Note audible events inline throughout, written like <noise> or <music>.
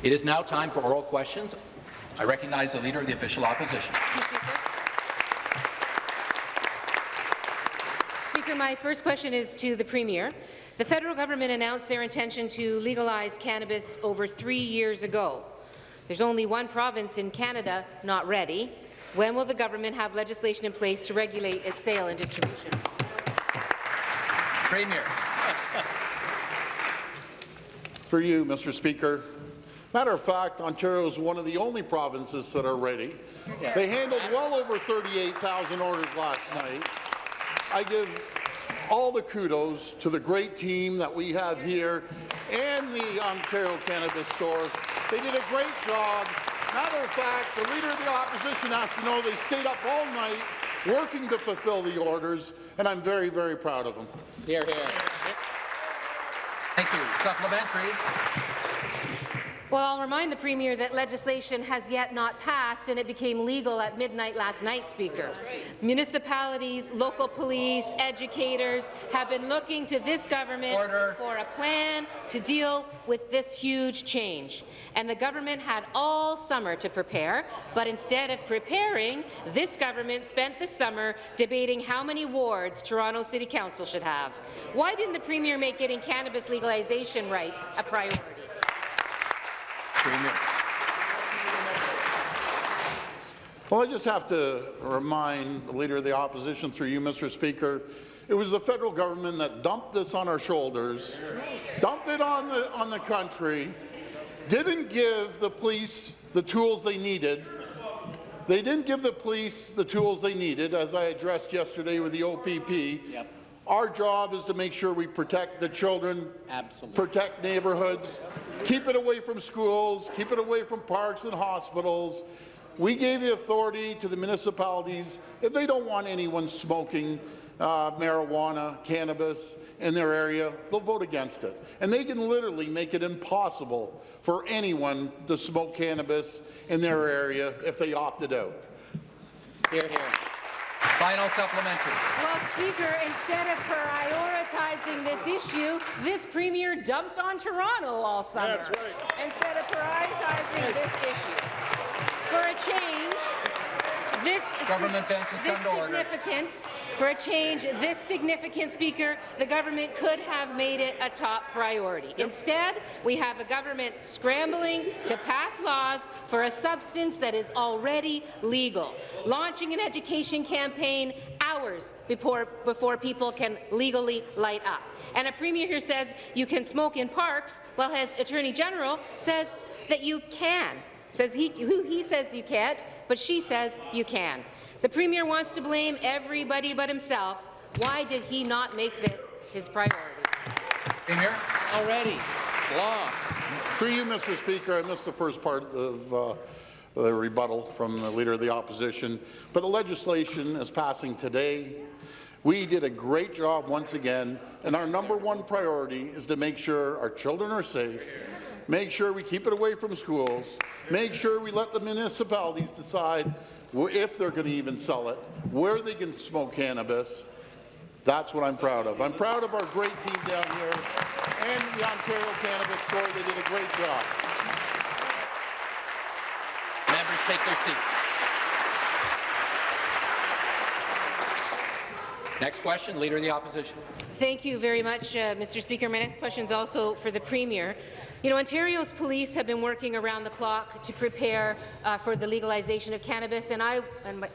It is now time for oral questions. I recognize the Leader of the Official Opposition. Speaker, my first question is to the Premier. The federal government announced their intention to legalize cannabis over three years ago. There's only one province in Canada not ready. When will the government have legislation in place to regulate its sale and distribution? Premier. For you, Mr. Speaker. Matter of fact, Ontario is one of the only provinces that are ready. They handled well over 38,000 orders last night. I give all the kudos to the great team that we have here and the Ontario Cannabis Store. They did a great job. Matter of fact, the Leader of the Opposition has to know they stayed up all night working to fulfill the orders, and I'm very, very proud of them. Hear, hear. Thank you. Supplementary. Well, I'll remind the Premier that legislation has yet not passed and it became legal at midnight last night, Speaker. Municipalities, local police, educators have been looking to this government Order. for a plan to deal with this huge change. And the government had all summer to prepare, but instead of preparing, this government spent the summer debating how many wards Toronto City Council should have. Why didn't the Premier make getting cannabis legalization right a priority? Premier. Well, I just have to remind the Leader of the Opposition, through you, Mr. Speaker, it was the federal government that dumped this on our shoulders, dumped it on the, on the country, didn't give the police the tools they needed. They didn't give the police the tools they needed, as I addressed yesterday with the OPP. Yep. Our job is to make sure we protect the children, Absolutely. protect neighbourhoods, keep it away from schools, keep it away from parks and hospitals. We gave the authority to the municipalities. If they don't want anyone smoking uh, marijuana, cannabis in their area, they'll vote against it. And they can literally make it impossible for anyone to smoke cannabis in their area if they opted out. Hear, hear. Final supplementary. Well, Speaker, instead of prioritizing this issue, this Premier dumped on Toronto all summer. That's right. Instead of prioritizing this issue. For a change, this, Government bench has this come to order. significant, for a change this significant, Speaker, the government could have made it a top priority. Instead, we have a government scrambling to pass laws for a substance that is already legal, launching an education campaign hours before, before people can legally light up. And a premier here says you can smoke in parks, while his attorney general says that you can. Says he, who he says you can't, but she says you can. The Premier wants to blame everybody but himself. Why did he not make this his priority? Premier. Already. Law. Through you, Mr. Speaker, I missed the first part of uh, the rebuttal from the Leader of the Opposition, but the legislation is passing today. We did a great job once again, and our number one priority is to make sure our children are safe, make sure we keep it away from schools, make sure we let the municipalities decide if they're going to even sell it, where they can smoke cannabis. That's what I'm proud of. I'm proud of our great team down here and the Ontario Cannabis Store. They did a great job. Members take their seats. Next question, Leader of the Opposition. Thank you very much, uh, Mr. Speaker. My next question is also for the Premier. You know, Ontario's police have been working around the clock to prepare uh, for the legalization of cannabis, and I,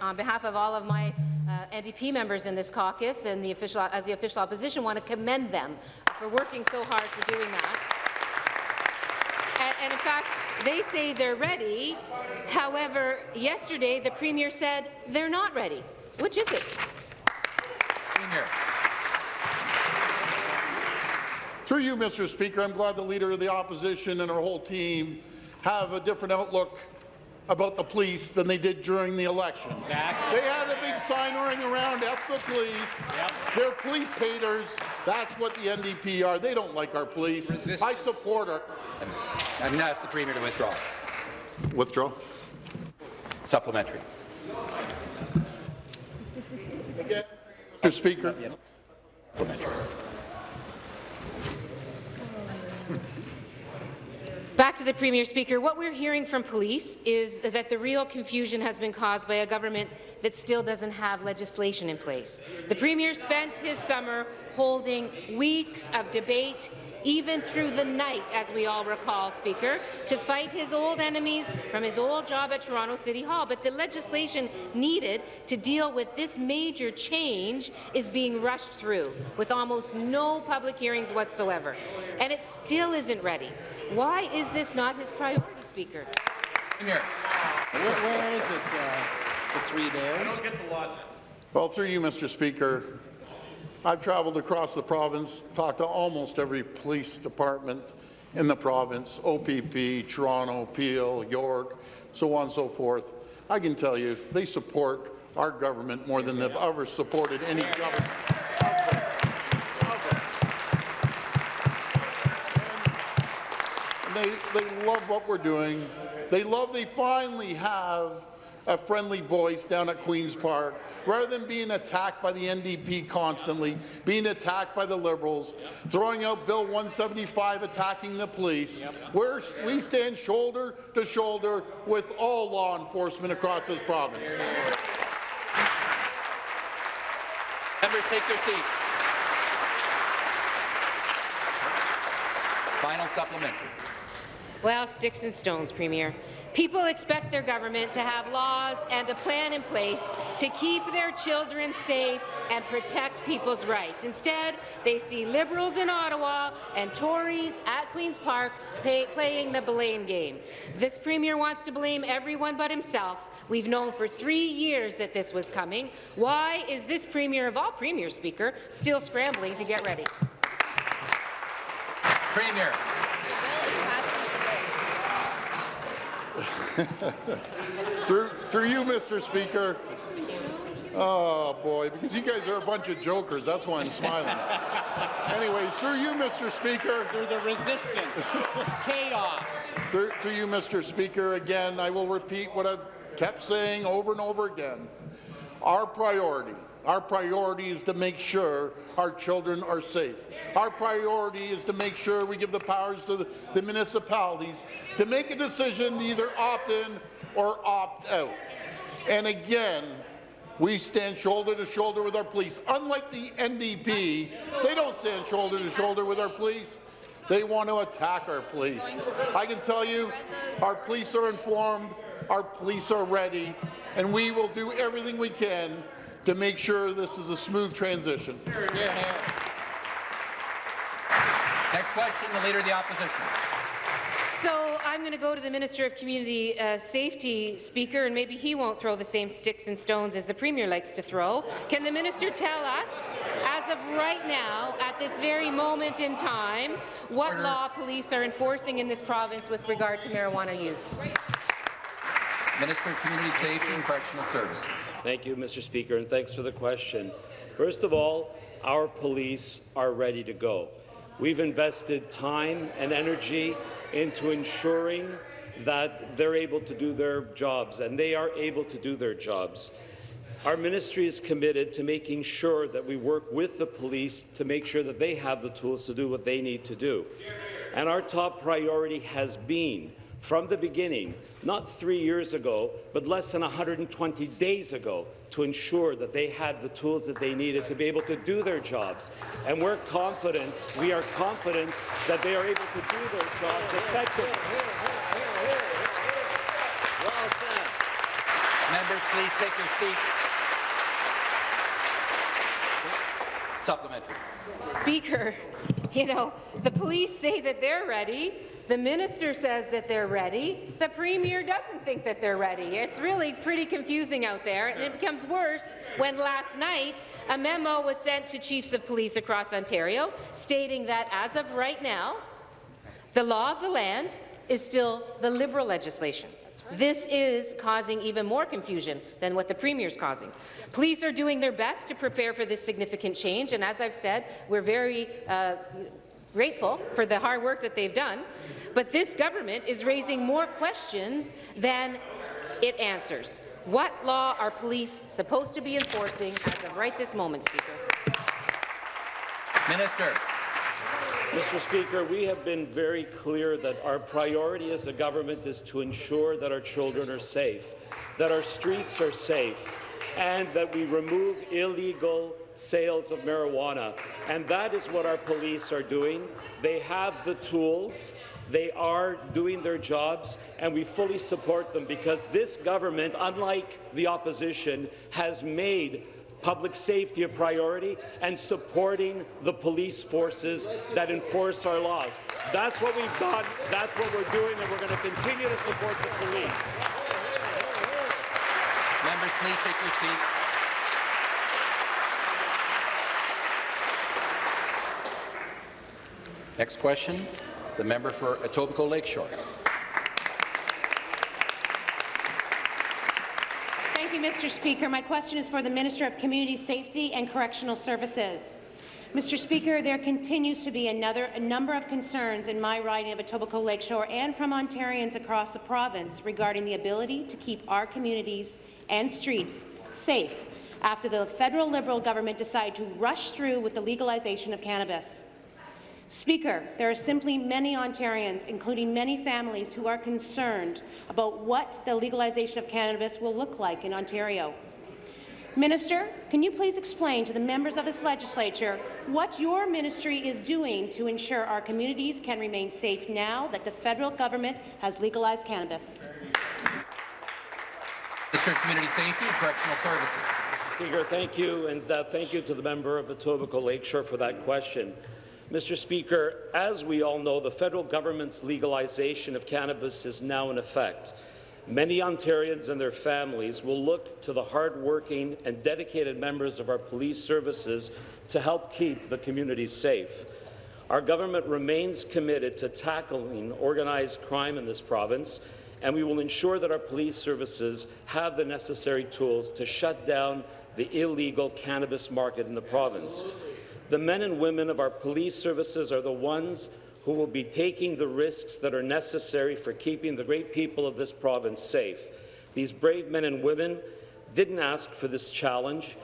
on behalf of all of my uh, NDP members in this caucus and the official, as the official opposition, want to commend them for working so hard for doing that. And, and in fact, they say they're ready. However, yesterday the Premier said they're not ready. Which is it? Premier. Through you, Mr. Speaker, I'm glad the Leader of the Opposition and her whole team have a different outlook about the police than they did during the election. Exactly. They had a big sign running around, F the police. They're police haters. That's what the NDP are. They don't like our police. I support her. I'm going to ask the Premier to withdraw. Withdraw. Supplementary. Mr. Speaker. Back to the Premier Speaker. What we're hearing from police is that the real confusion has been caused by a government that still doesn't have legislation in place. The Premier spent his summer holding weeks of debate even through the night, as we all recall, Speaker, to fight his old enemies from his old job at Toronto City Hall. But the legislation needed to deal with this major change is being rushed through, with almost no public hearings whatsoever. And it still isn't ready. Why is this not his priority, Speaker? Premier. Where, where is it, uh, the three days? Well, through you, Mr. Speaker, I've traveled across the province, talked to almost every police department in the province, OPP, Toronto, Peel, York, so on and so forth. I can tell you, they support our government more than they've ever supported any government. They, they love what we're doing. They love they finally have a friendly voice down at Queen's Park, rather than being attacked by the NDP constantly, being attacked by the Liberals, throwing out Bill 175, attacking the police. We're, we stand shoulder to shoulder with all law enforcement across this province. Members take their seats. Final supplementary. Well, sticks and stones, Premier. People expect their government to have laws and a plan in place to keep their children safe and protect people's rights. Instead, they see Liberals in Ottawa and Tories at Queen's Park pay, playing the blame game. This Premier wants to blame everyone but himself. We've known for three years that this was coming. Why is this Premier of all Premiers, Speaker, still scrambling to get ready? Premier. <laughs> Through, through you, Mr. Speaker. Oh, boy, because you guys are a bunch of jokers. That's why I'm smiling. <laughs> Anyways, through you, Mr. Speaker. Through the resistance, <laughs> chaos. Through, through you, Mr. Speaker, again, I will repeat what I've kept saying over and over again. Our priority, our priority is to make sure our children are safe. Our priority is to make sure we give the powers to the, the municipalities to make a decision to either opt in or opt out. And again, we stand shoulder to shoulder with our police. Unlike the NDP, they don't stand shoulder to shoulder with our police. They want to attack our police. I can tell you, our police are informed, our police are ready, and we will do everything we can to make sure this is a smooth transition. Hear, hear. Next question, the Leader of the Opposition. So I'm going to go to the Minister of Community uh, Safety, Speaker, and maybe he won't throw the same sticks and stones as the Premier likes to throw. Can the Minister tell us, as of right now, at this very moment in time, what Order. law police are enforcing in this province with regard to marijuana use? Minister of Community Safety and Correctional Services. Thank you, Mr. Speaker, and thanks for the question. First of all, our police are ready to go. We've invested time and energy into ensuring that they're able to do their jobs, and they are able to do their jobs. Our ministry is committed to making sure that we work with the police to make sure that they have the tools to do what they need to do. And our top priority has been, from the beginning, not three years ago, but less than 120 days ago, to ensure that they had the tools that they needed to be able to do their jobs. And we're confident, we are confident that they are able to do their jobs effectively. Well said. Members, please take your seats. Supplementary. Speaker, <laughs> you know, the police say that they're ready. The minister says that they're ready. The premier doesn't think that they're ready. It's really pretty confusing out there, and it becomes worse when last night a memo was sent to chiefs of police across Ontario stating that as of right now, the law of the land is still the Liberal legislation. This is causing even more confusion than what the Premier is causing. Police are doing their best to prepare for this significant change, and as I've said, we're very uh, grateful for the hard work that they've done, but this government is raising more questions than it answers. What law are police supposed to be enforcing as of right this moment, Speaker? Minister. Mr. Speaker, we have been very clear that our priority as a government is to ensure that our children are safe, that our streets are safe, and that we remove illegal sales of marijuana. And that is what our police are doing. They have the tools. They are doing their jobs, and we fully support them because this government, unlike the opposition, has made public safety a priority and supporting the police forces that enforce our laws. That's what we've done, that's what we're doing, and we're going to continue to support the police. Members, please take your seats. Next question, the member for Etobicoke Lakeshore. Thank you, Mr. Speaker. My question is for the Minister of Community Safety and Correctional Services. Mr. Speaker, there continues to be another a number of concerns in my riding of Etobicoke Lakeshore and from Ontarians across the province regarding the ability to keep our communities and streets safe after the federal Liberal government decided to rush through with the legalization of cannabis. Speaker, there are simply many Ontarians, including many families, who are concerned about what the legalization of cannabis will look like in Ontario. Minister, can you please explain to the members of this legislature what your ministry is doing to ensure our communities can remain safe now that the federal government has legalized cannabis? Minister of Community Safety and Correctional Services. Speaker, thank you, and uh, thank you to the member of Etobicoke Lakeshore for that question. Mr. Speaker, as we all know, the federal government's legalization of cannabis is now in effect. Many Ontarians and their families will look to the hard-working and dedicated members of our police services to help keep the community safe. Our government remains committed to tackling organized crime in this province, and we will ensure that our police services have the necessary tools to shut down the illegal cannabis market in the province. The men and women of our police services are the ones who will be taking the risks that are necessary for keeping the great people of this province safe. These brave men and women didn't ask for this challenge.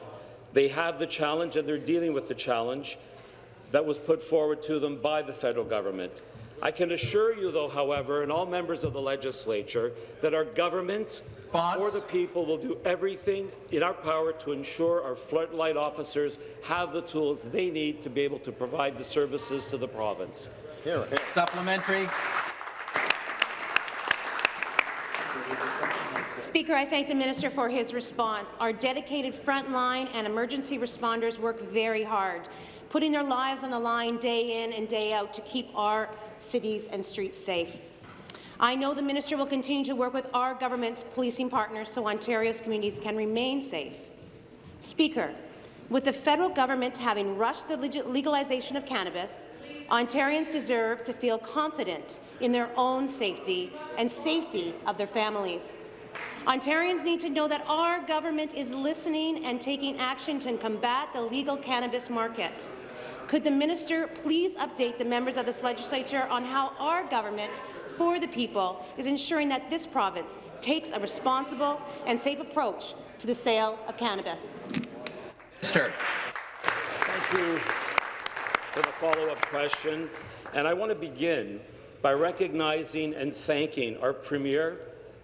They have the challenge and they're dealing with the challenge that was put forward to them by the federal government. I can assure you, though, however, and all members of the legislature, that our government Bonds. for the people will do everything in our power to ensure our frontline officers have the tools they need to be able to provide the services to the province. Here, Supplementary. Speaker, I thank the minister for his response. Our dedicated frontline and emergency responders work very hard, putting their lives on the line day in and day out to keep our cities and streets safe. I know the minister will continue to work with our government's policing partners so Ontario's communities can remain safe. Speaker, with the federal government having rushed the legalization of cannabis, Ontarians deserve to feel confident in their own safety and safety of their families. Ontarians need to know that our government is listening and taking action to combat the legal cannabis market. Could the minister please update the members of this legislature on how our government for the people is ensuring that this province takes a responsible and safe approach to the sale of cannabis? Minister. Thank you for the follow-up question. And I want to begin by recognizing and thanking our Premier,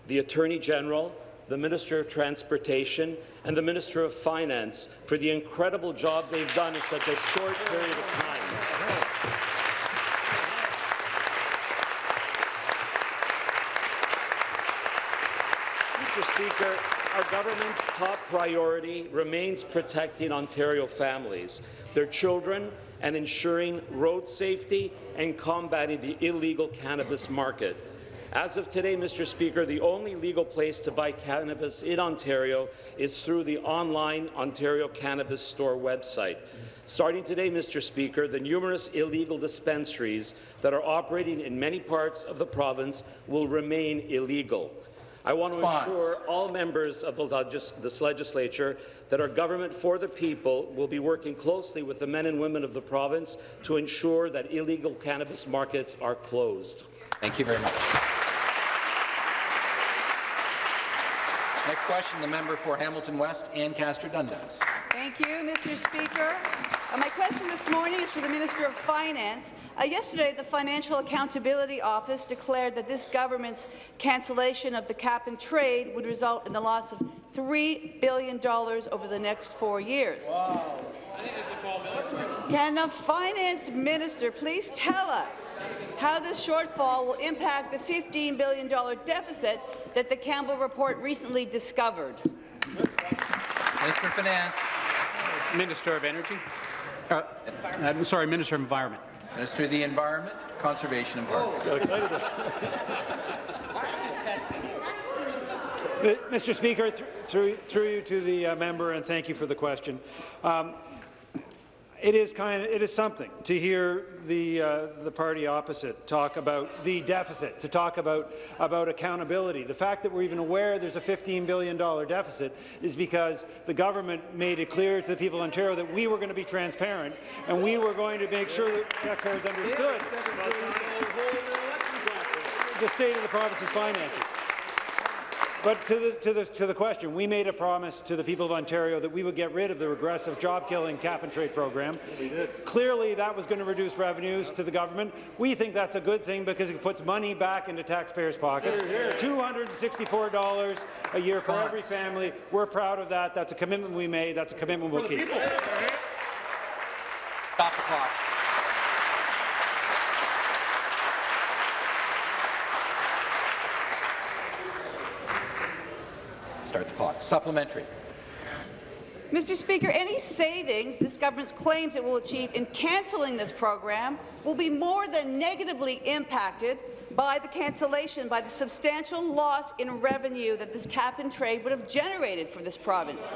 the Attorney General, the Minister of Transportation, and the Minister of Finance for the incredible job they've done in such a short period of time. Mr. Speaker, our government's top priority remains protecting Ontario families, their children, and ensuring road safety and combating the illegal cannabis market. As of today, Mr. Speaker, the only legal place to buy cannabis in Ontario is through the online Ontario Cannabis Store website. Starting today, Mr. Speaker, the numerous illegal dispensaries that are operating in many parts of the province will remain illegal. I want to Response. ensure all members of the legis this legislature that our government for the people will be working closely with the men and women of the province to ensure that illegal cannabis markets are closed. Thank you very much. Next question, the member for Hamilton West, Ancaster Dundas. Thank you, Mr. Speaker. Uh, my question this morning is for the Minister of Finance. Uh, yesterday, the Financial Accountability Office declared that this government's cancellation of the cap-and-trade would result in the loss of $3 billion over the next four years. Wow. Can the Finance Minister please tell us how this shortfall will impact the $15 billion deficit that the Campbell report recently discovered? Minister of Finance. Minister of Energy. Uh, I'm sorry, Minister of Environment. Minister of the Environment, Conservation and Parks. <laughs> Mr. Speaker, th through, through you to the uh, member, and thank you for the question. Um, it is kind of it is something to hear the uh, the party opposite talk about the deficit, to talk about about accountability. The fact that we're even aware there's a 15 billion dollar deficit is because the government made it clear to the people of Ontario that we were going to be transparent and we were going to make sure that taxpayers understood the state of the province's finances. But to the, to, the, to the question, we made a promise to the people of Ontario that we would get rid of the regressive job-killing cap-and-trade program. We did. Clearly, that was going to reduce revenues to the government. We think that's a good thing because it puts money back into taxpayers' pockets. $264 a year for every family. We're proud of that. That's a commitment we made. That's a commitment we'll keep. Stop the clock. Start the clock. Supplementary. Mr. Speaker, any savings this government claims it will achieve in cancelling this program will be more than negatively impacted by the cancellation, by the substantial loss in revenue that this cap-and-trade would have generated for this province.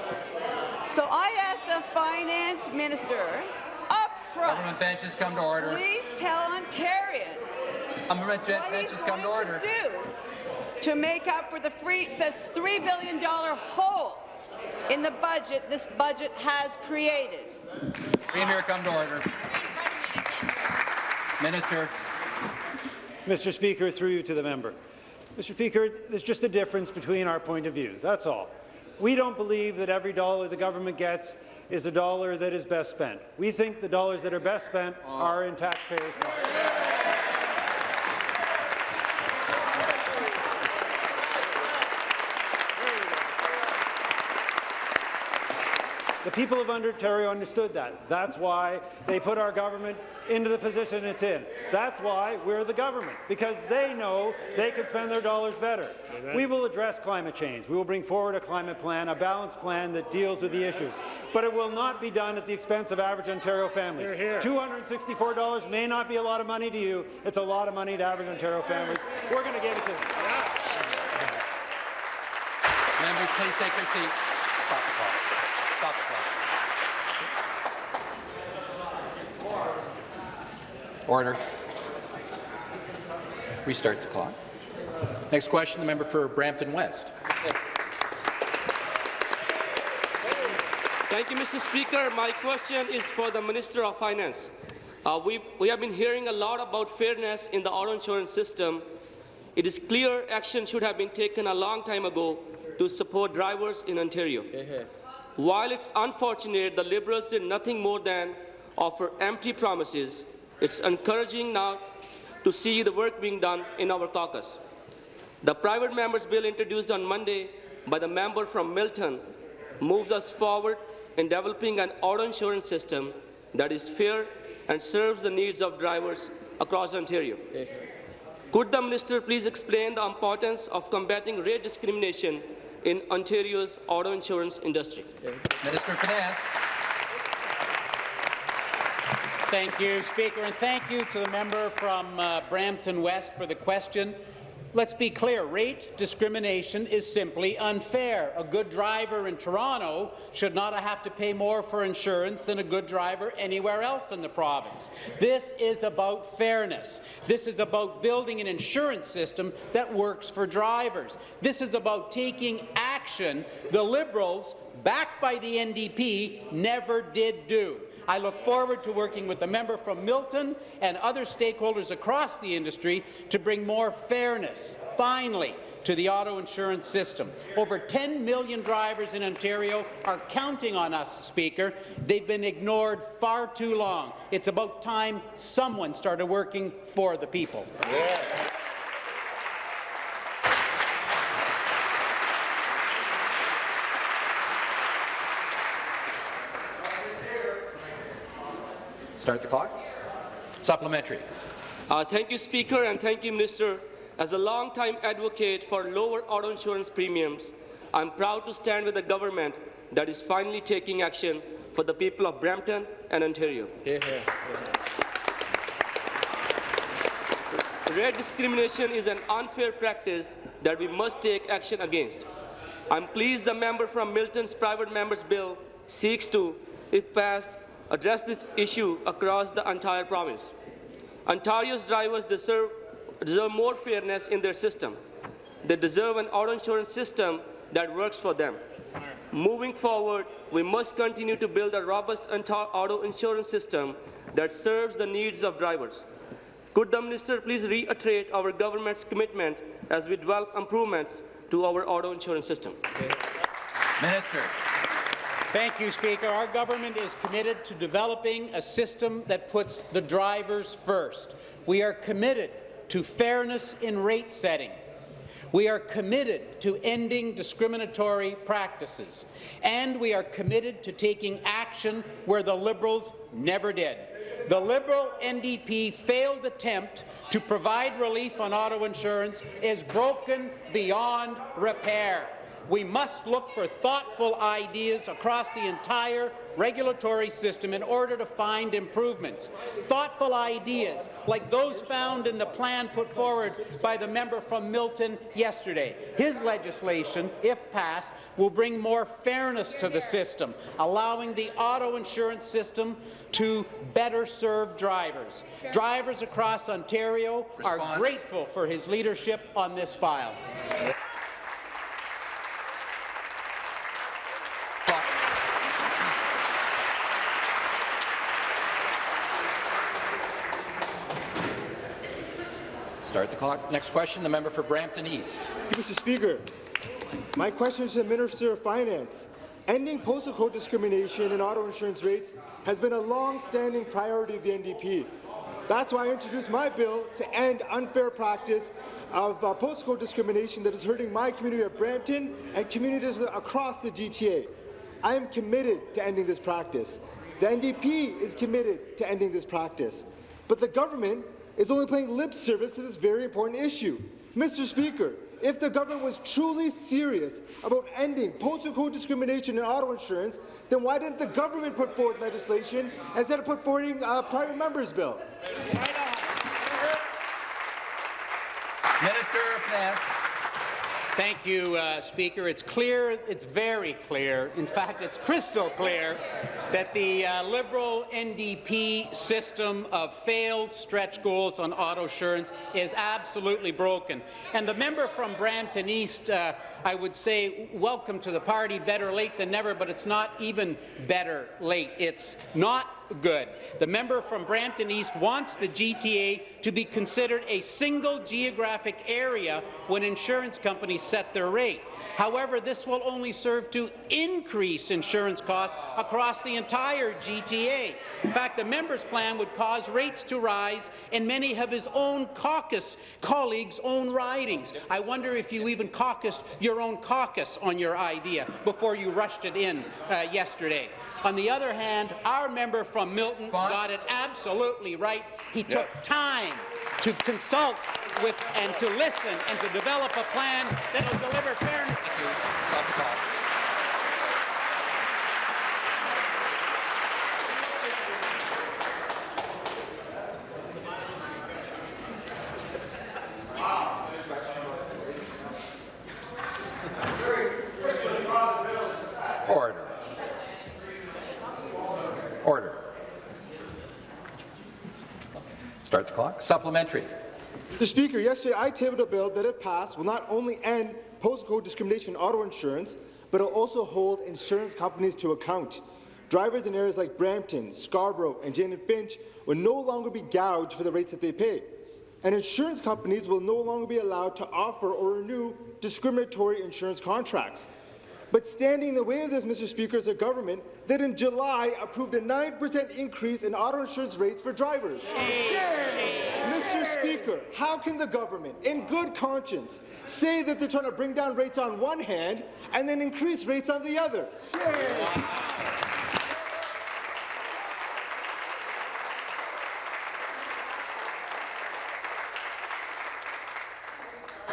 So I ask the Finance Minister up front, Government benches come to order. please tell Ontarians Government what benches come to order. to do to make up for the free, this $3 billion hole in the budget this budget has created. Premier, come to order. Minister. Mr. Speaker, through you to the member. Mr. Speaker, there's just a difference between our point of view. That's all. We don't believe that every dollar the government gets is a dollar that is best spent. We think the dollars that are best spent uh, are in taxpayers' pockets. The people of Ontario understood that. That's why they put our government into the position it's in. That's why we're the government, because they know they can spend their dollars better. We will address climate change. We will bring forward a climate plan, a balanced plan that deals with the issues. But it will not be done at the expense of average Ontario families. $264 may not be a lot of money to you. It's a lot of money to average Ontario families. We're going to give it to them. Members, please take your seats. Stop the clock. Stop the clock. Order. Restart the clock. Next question, the member for Brampton West. Thank you, Mr. Speaker. My question is for the Minister of Finance. Uh, we, we have been hearing a lot about fairness in the auto insurance system. It is clear action should have been taken a long time ago to support drivers in Ontario. While it's unfortunate the Liberals did nothing more than offer empty promises, it's encouraging now to see the work being done in our caucus. The private members bill introduced on Monday by the member from Milton moves us forward in developing an auto insurance system that is fair and serves the needs of drivers across Ontario. Could the minister please explain the importance of combating rate discrimination in Ontario's auto insurance industry? Minister of Finance. Thank you, Speaker, and thank you to the member from uh, Brampton West for the question. Let's be clear, rate discrimination is simply unfair. A good driver in Toronto should not have to pay more for insurance than a good driver anywhere else in the province. This is about fairness. This is about building an insurance system that works for drivers. This is about taking action the Liberals backed by the NDP, never did do. I look forward to working with the member from Milton and other stakeholders across the industry to bring more fairness, finally, to the auto insurance system. Over 10 million drivers in Ontario are counting on us, Speaker. They've been ignored far too long. It's about time someone started working for the people. Start the clock. Supplementary. Uh, thank you, Speaker, and thank you, Minister. As a long-time advocate for lower auto insurance premiums, I'm proud to stand with a government that is finally taking action for the people of Brampton and Ontario. Rate discrimination is an unfair practice that we must take action against. I'm pleased the member from Milton's private members bill seeks to, if passed, address this issue across the entire province. Ontario's drivers deserve, deserve more fairness in their system. They deserve an auto insurance system that works for them. Moving forward, we must continue to build a robust auto insurance system that serves the needs of drivers. Could the minister please reiterate our government's commitment as we develop improvements to our auto insurance system? Minister. Thank you, Speaker. Our government is committed to developing a system that puts the drivers first. We are committed to fairness in rate setting. We are committed to ending discriminatory practices. And we are committed to taking action where the Liberals never did. The Liberal NDP failed attempt to provide relief on auto insurance is broken beyond repair. We must look for thoughtful ideas across the entire regulatory system in order to find improvements. Thoughtful ideas like those found in the plan put forward by the member from Milton yesterday. His legislation, if passed, will bring more fairness to the system, allowing the auto insurance system to better serve drivers. Drivers across Ontario are Response. grateful for his leadership on this file. Start the clock. Next question, the member for Brampton East. Mr. Speaker, my question is to the Minister of Finance. Ending postal code discrimination in auto insurance rates has been a long-standing priority of the NDP. That's why I introduced my bill to end unfair practice of uh, postal code discrimination that is hurting my community of Brampton and communities across the GTA. I am committed to ending this practice. The NDP is committed to ending this practice. But the government is only paying lip service to this very important issue. Mr. Speaker, if the government was truly serious about ending postal code discrimination in auto insurance, then why didn't the government put forward legislation instead of put forward a uh, private member's bill? Minister of Finance. Thank you, uh, Speaker. It's clear, it's very clear, in fact, it's crystal clear that the uh, Liberal NDP system of failed stretch goals on auto insurance is absolutely broken. And the member from Brampton East, uh, I would say, welcome to the party, better late than never, but it's not even better late. It's not good. The member from Brampton East wants the GTA to be considered a single geographic area when insurance companies set their rate. However, this will only serve to increase insurance costs across the entire GTA. In fact, the member's plan would cause rates to rise in many of his own caucus colleagues' own ridings. I wonder if you even caucused your own caucus on your idea before you rushed it in uh, yesterday. On the other hand, our member from Milton Response? got it absolutely right. He took time to consult with and to listen and to develop a plan that will deliver fairness. Thank you. Stop the clock. Order. Order. Start the clock. Supplementary. Mr. Speaker, yesterday I tabled a bill that, if passed, will not only end postcode discrimination in auto insurance, but it will also hold insurance companies to account. Drivers in areas like Brampton, Scarborough, and Jane and Finch will no longer be gouged for the rates that they pay. And insurance companies will no longer be allowed to offer or renew discriminatory insurance contracts. But standing in the way of this, Mr. Speaker, is a government that in July approved a 9% increase in auto insurance rates for drivers. Mr. Speaker, how can the government, in good conscience, say that they're trying to bring down rates on one hand and then increase rates on the other?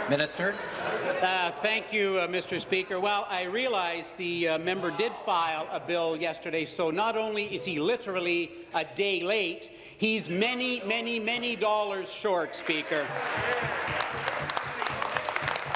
Minister. Uh, thank you, uh, Mr. Speaker. Well, I realize the uh, member did file a bill yesterday, so not only is he literally a day late, he's many, many, many dollars short, Speaker.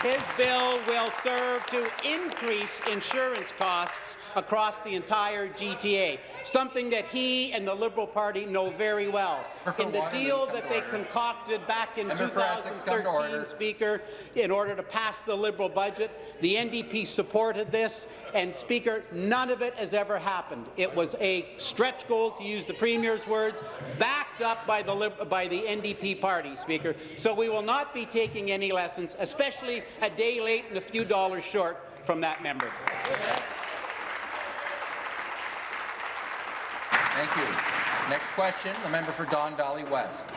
His bill will serve to increase insurance costs across the entire GTA, something that he and the Liberal Party know very well. In the deal that they concocted back in Member for Essex, come to 2013. Speaker, in order to pass the Liberal budget, the NDP supported this, and Speaker, none of it has ever happened. It was a stretch goal, to use the Premier's words, backed up by the, by the NDP party, Speaker. So we will not be taking any lessons, especially a day late and a few dollars short from that member. Thank you. Next question, the member for Don Valley West.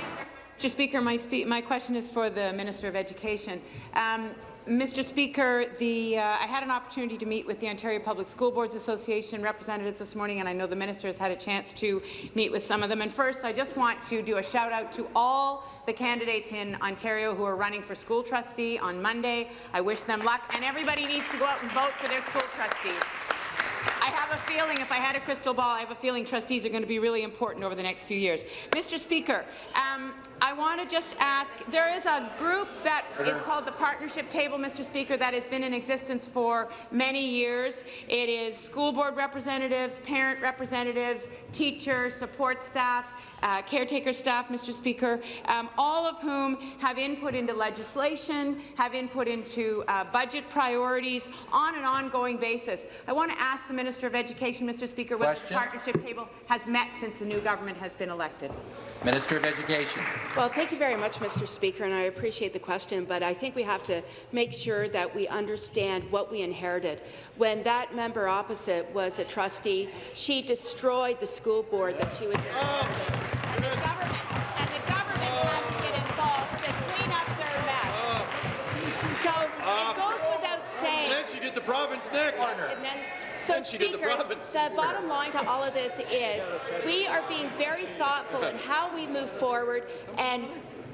Mr. Speaker, my, spe my question is for the Minister of Education. Um, Mr. Speaker, the, uh, I had an opportunity to meet with the Ontario Public School Boards Association representatives this morning, and I know the minister has had a chance to meet with some of them. And first, I just want to do a shout out to all the candidates in Ontario who are running for school trustee on Monday. I wish them luck, and everybody needs to go out and vote for their school trustee. I have a feeling, if I had a crystal ball, I have a feeling trustees are going to be really important over the next few years. Mr. Speaker, um, I want to just ask, there is a group that is called the Partnership Table, Mr. Speaker, that has been in existence for many years. It is school board representatives, parent representatives, teachers, support staff, uh, caretaker staff, Mr. Speaker, um, all of whom have input into legislation, have input into uh, budget priorities on an ongoing basis. I want to ask the Minister of Education, Mr. Speaker, whether the partnership table has met since the new government has been elected. Minister of Education. Well, thank you very much, Mr. Speaker, and I appreciate the question, but I think we have to make sure that we understand what we inherited. When that member opposite was a trustee, she destroyed the school board that she was in. And the government, and the government had to get involved to clean up their mess. So it uh, goes without saying. Then she did the province next. And then, so Then the Speaker, the bottom line to all of this is we are being very thoughtful in how we move forward and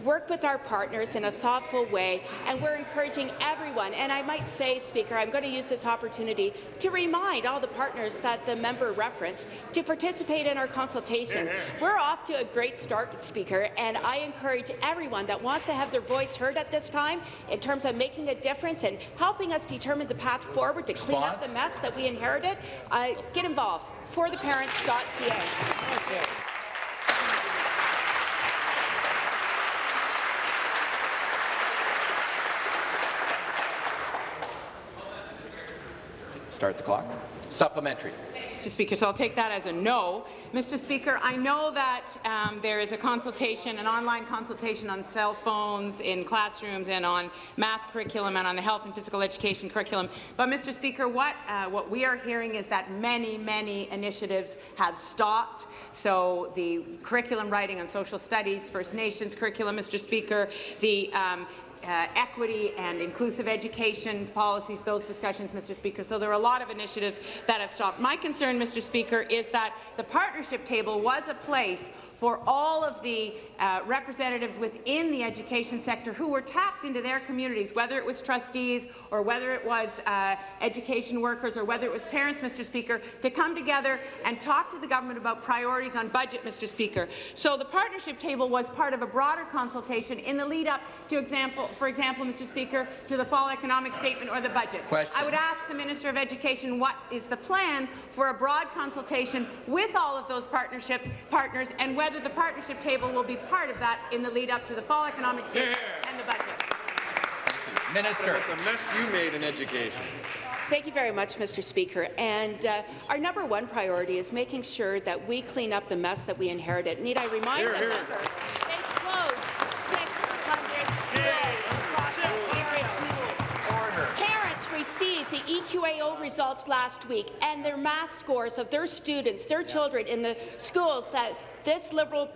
work with our partners in a thoughtful way, and we're encouraging everyone. And I might say, Speaker, I'm going to use this opportunity to remind all the partners that the member referenced to participate in our consultation. We're off to a great start, Speaker, and I encourage everyone that wants to have their voice heard at this time in terms of making a difference and helping us determine the path forward to clean up the mess that we inherited. Uh, get involved. ForTheParents.ca. Start the clock. Supplementary. Mr. Speaker, so I'll take that as a no. Mr. Speaker, I know that um, there is a consultation, an online consultation on cell phones in classrooms and on math curriculum and on the health and physical education curriculum. But, Mr. Speaker, what, uh, what we are hearing is that many, many initiatives have stopped. So the curriculum writing on social studies, First Nations curriculum, Mr. Speaker, the um, uh, equity and inclusive education policies, those discussions, Mr. Speaker. So there are a lot of initiatives that have stopped. My concern, Mr. Speaker, is that the partnership table was a place for all of the uh, representatives within the education sector who were tapped into their communities, whether it was trustees or whether it was uh, education workers or whether it was parents, Mr. Speaker, to come together and talk to the government about priorities on budget, Mr. Speaker. So the partnership table was part of a broader consultation in the lead up to example, for example, Mr. Speaker, to the fall economic statement or the budget. Question. I would ask the Minister of Education what is the plan for a broad consultation with all of those partnerships partners and whether the partnership table will be part of that in the lead up to the fall economic statement and the budget. Minister. The mess you made in education. Thank you very much, Mr. Speaker. And uh, our number one priority is making sure that we clean up the mess that we inherited. Need I remind Here, the here. member, they closed 600 schools across Ontario. Parents received the EQAO results last week, and their math scores of their students, their children in the schools that this Liberal,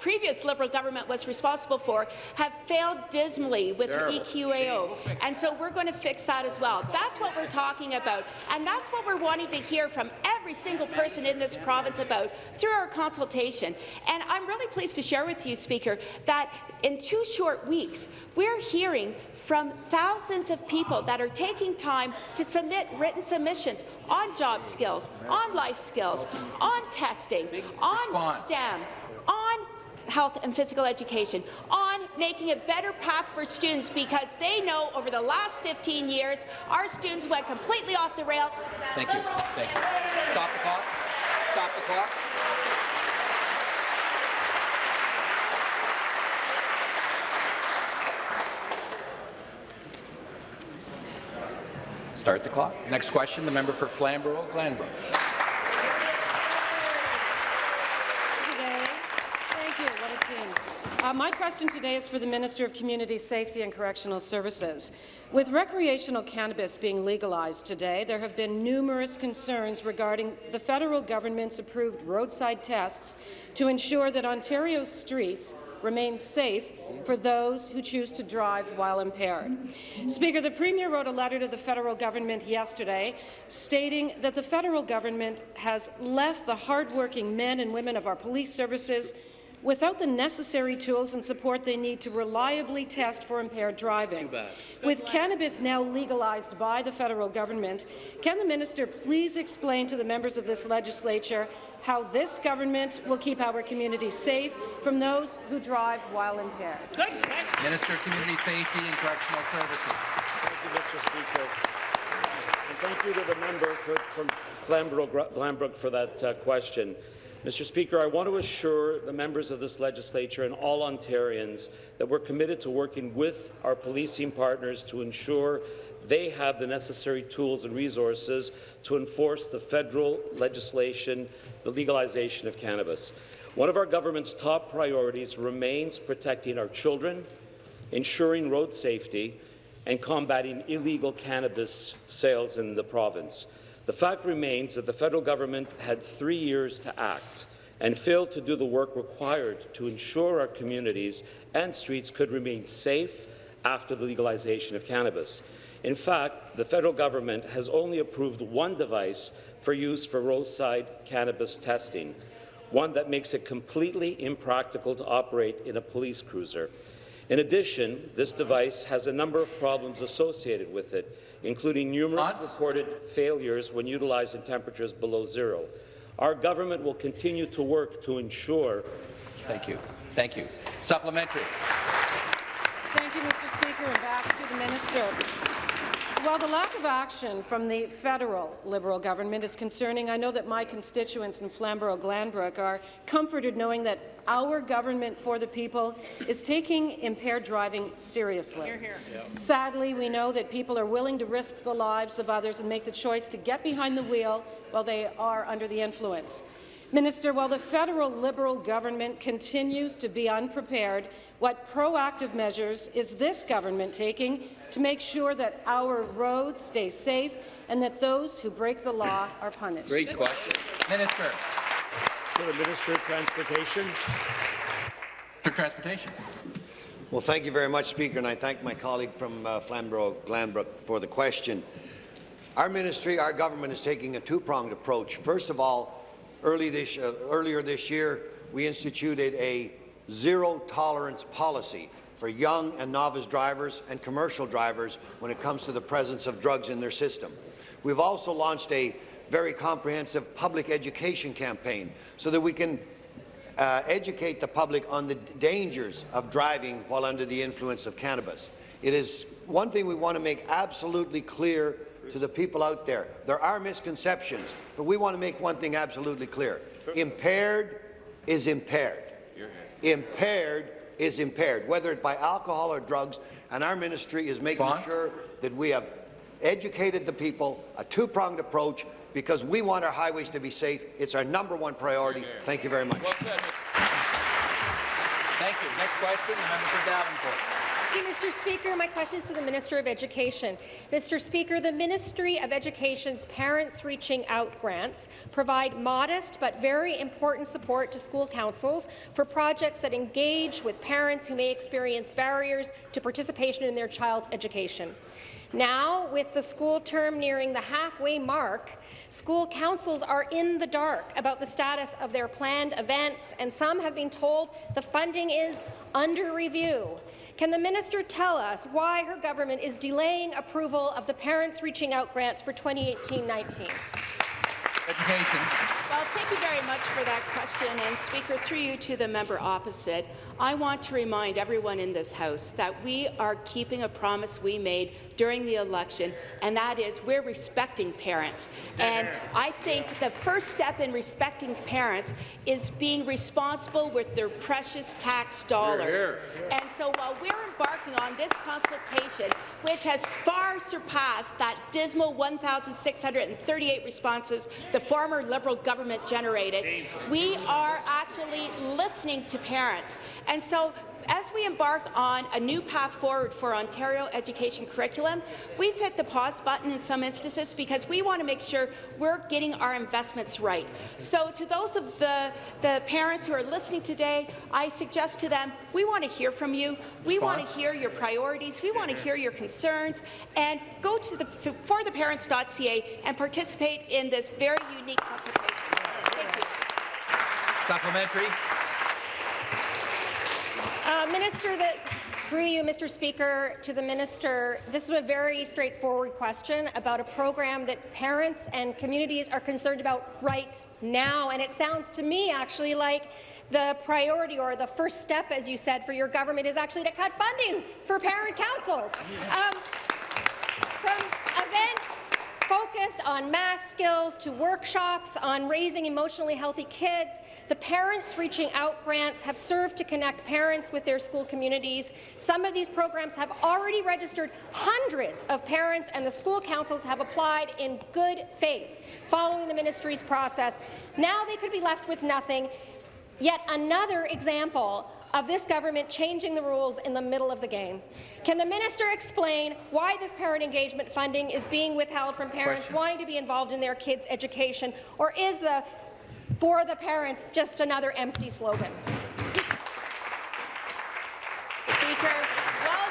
previous Liberal government was responsible for, have failed dismally with EQAO. And so we're going to fix that as well. That's what we're talking about, and that's what we're wanting to hear from every single person in this province about through our consultation. And I'm really pleased to share with you, Speaker, that in two short weeks, we're hearing from thousands of people that are taking time to submit written submissions on job skills, on life skills, on testing, on Response. On health and physical education, on making a better path for students because they know over the last 15 years our students went completely off the rail. Thank you. Thank you. Stop the clock. Stop the clock. Start the clock. Next question, the member for Flamborough-Glanbrook. today. Thank you, what a team. Uh, my question today is for the Minister of Community Safety and Correctional Services. With recreational cannabis being legalized today, there have been numerous concerns regarding the federal government's approved roadside tests to ensure that Ontario's streets remain safe for those who choose to drive while impaired. Speaker, the Premier wrote a letter to the federal government yesterday stating that the federal government has left the hardworking men and women of our police services without the necessary tools and support they need to reliably test for impaired driving. With cannabis now legalized by the federal government, can the minister please explain to the members of this legislature how this government will keep our communities safe from those who drive while impaired? Minister of Community Safety and Correctional Services. Thank you, Mr. Speaker. And thank you to the member for, from Flamborough-Glanbrook for that uh, question. Mr. Speaker, I want to assure the members of this legislature and all Ontarians that we're committed to working with our policing partners to ensure they have the necessary tools and resources to enforce the federal legislation, the legalization of cannabis. One of our government's top priorities remains protecting our children, ensuring road safety, and combating illegal cannabis sales in the province. The fact remains that the federal government had three years to act and failed to do the work required to ensure our communities and streets could remain safe after the legalization of cannabis. In fact, the federal government has only approved one device for use for roadside cannabis testing, one that makes it completely impractical to operate in a police cruiser. In addition, this device has a number of problems associated with it, including numerous reported failures when utilized in temperatures below zero. Our government will continue to work to ensure. Thank you. Thank you. Supplementary. Thank you, Mr. Speaker, and back to the minister. While the lack of action from the federal Liberal government is concerning, I know that my constituents in Flamborough-Glanbrook are comforted knowing that our government for the people is taking impaired driving seriously. Sadly, we know that people are willing to risk the lives of others and make the choice to get behind the wheel while they are under the influence. Minister, while the federal Liberal government continues to be unprepared, what proactive measures is this government taking to make sure that our roads stay safe and that those who break the law are punished? Great question. Minister. To the Minister of Transportation. For Transportation. Well, thank you very much, Speaker, and I thank my colleague from uh, Flamborough-Glanbrook for the question. Our ministry, our government is taking a two-pronged approach. First of all, early this, uh, earlier this year, we instituted a zero-tolerance policy for young and novice drivers and commercial drivers when it comes to the presence of drugs in their system. We've also launched a very comprehensive public education campaign so that we can uh, educate the public on the dangers of driving while under the influence of cannabis. It is one thing we want to make absolutely clear to the people out there. There are misconceptions, but we want to make one thing absolutely clear. Impaired is impaired. Impaired is impaired, whether it by alcohol or drugs, and our ministry is making Response? sure that we have educated the people, a two-pronged approach, because we want our highways to be safe. It's our number one priority. Thank you very much. Thank you. Next question, the member for Davenport. Thank you, Mr. Speaker. My question is to the Minister of Education. Mr. Speaker, the Ministry of Education's Parents Reaching Out grants provide modest but very important support to school councils for projects that engage with parents who may experience barriers to participation in their child's education. Now, with the school term nearing the halfway mark, school councils are in the dark about the status of their planned events, and some have been told the funding is under review. Can the minister tell us why her government is delaying approval of the Parents Reaching Out grants for 2018-19? Education. Well, thank you very much for that question. And Speaker, through you to the member opposite, I want to remind everyone in this House that we are keeping a promise we made during the election, and that is we're respecting parents. And I think the first step in respecting parents is being responsible with their precious tax dollars. And so while we're embarking on this consultation, which has far surpassed that dismal 1,638 responses the former Liberal government generated, we are actually listening to parents. And so as we embark on a new path forward for Ontario education curriculum, we've hit the pause button in some instances because we want to make sure we're getting our investments right. So to those of the, the parents who are listening today, I suggest to them, we want to hear from you. We want to hear your priorities. We want to hear your concerns. And go to the fortheparents.ca and participate in this very unique consultation. Thank you. Supplementary. Uh, minister, that through you, Mr. Speaker, to the minister, this is a very straightforward question about a program that parents and communities are concerned about right now, and it sounds to me actually like the priority or the first step, as you said, for your government is actually to cut funding for parent councils. Um, from events focused on math skills to workshops on raising emotionally healthy kids. The Parents Reaching Out grants have served to connect parents with their school communities. Some of these programs have already registered hundreds of parents, and the school councils have applied in good faith following the ministry's process. Now they could be left with nothing. Yet another example of this government changing the rules in the middle of the game. Can the minister explain why this parent engagement funding is being withheld from parents Question. wanting to be involved in their kids' education, or is the for the parents just another empty slogan? Speaker, well,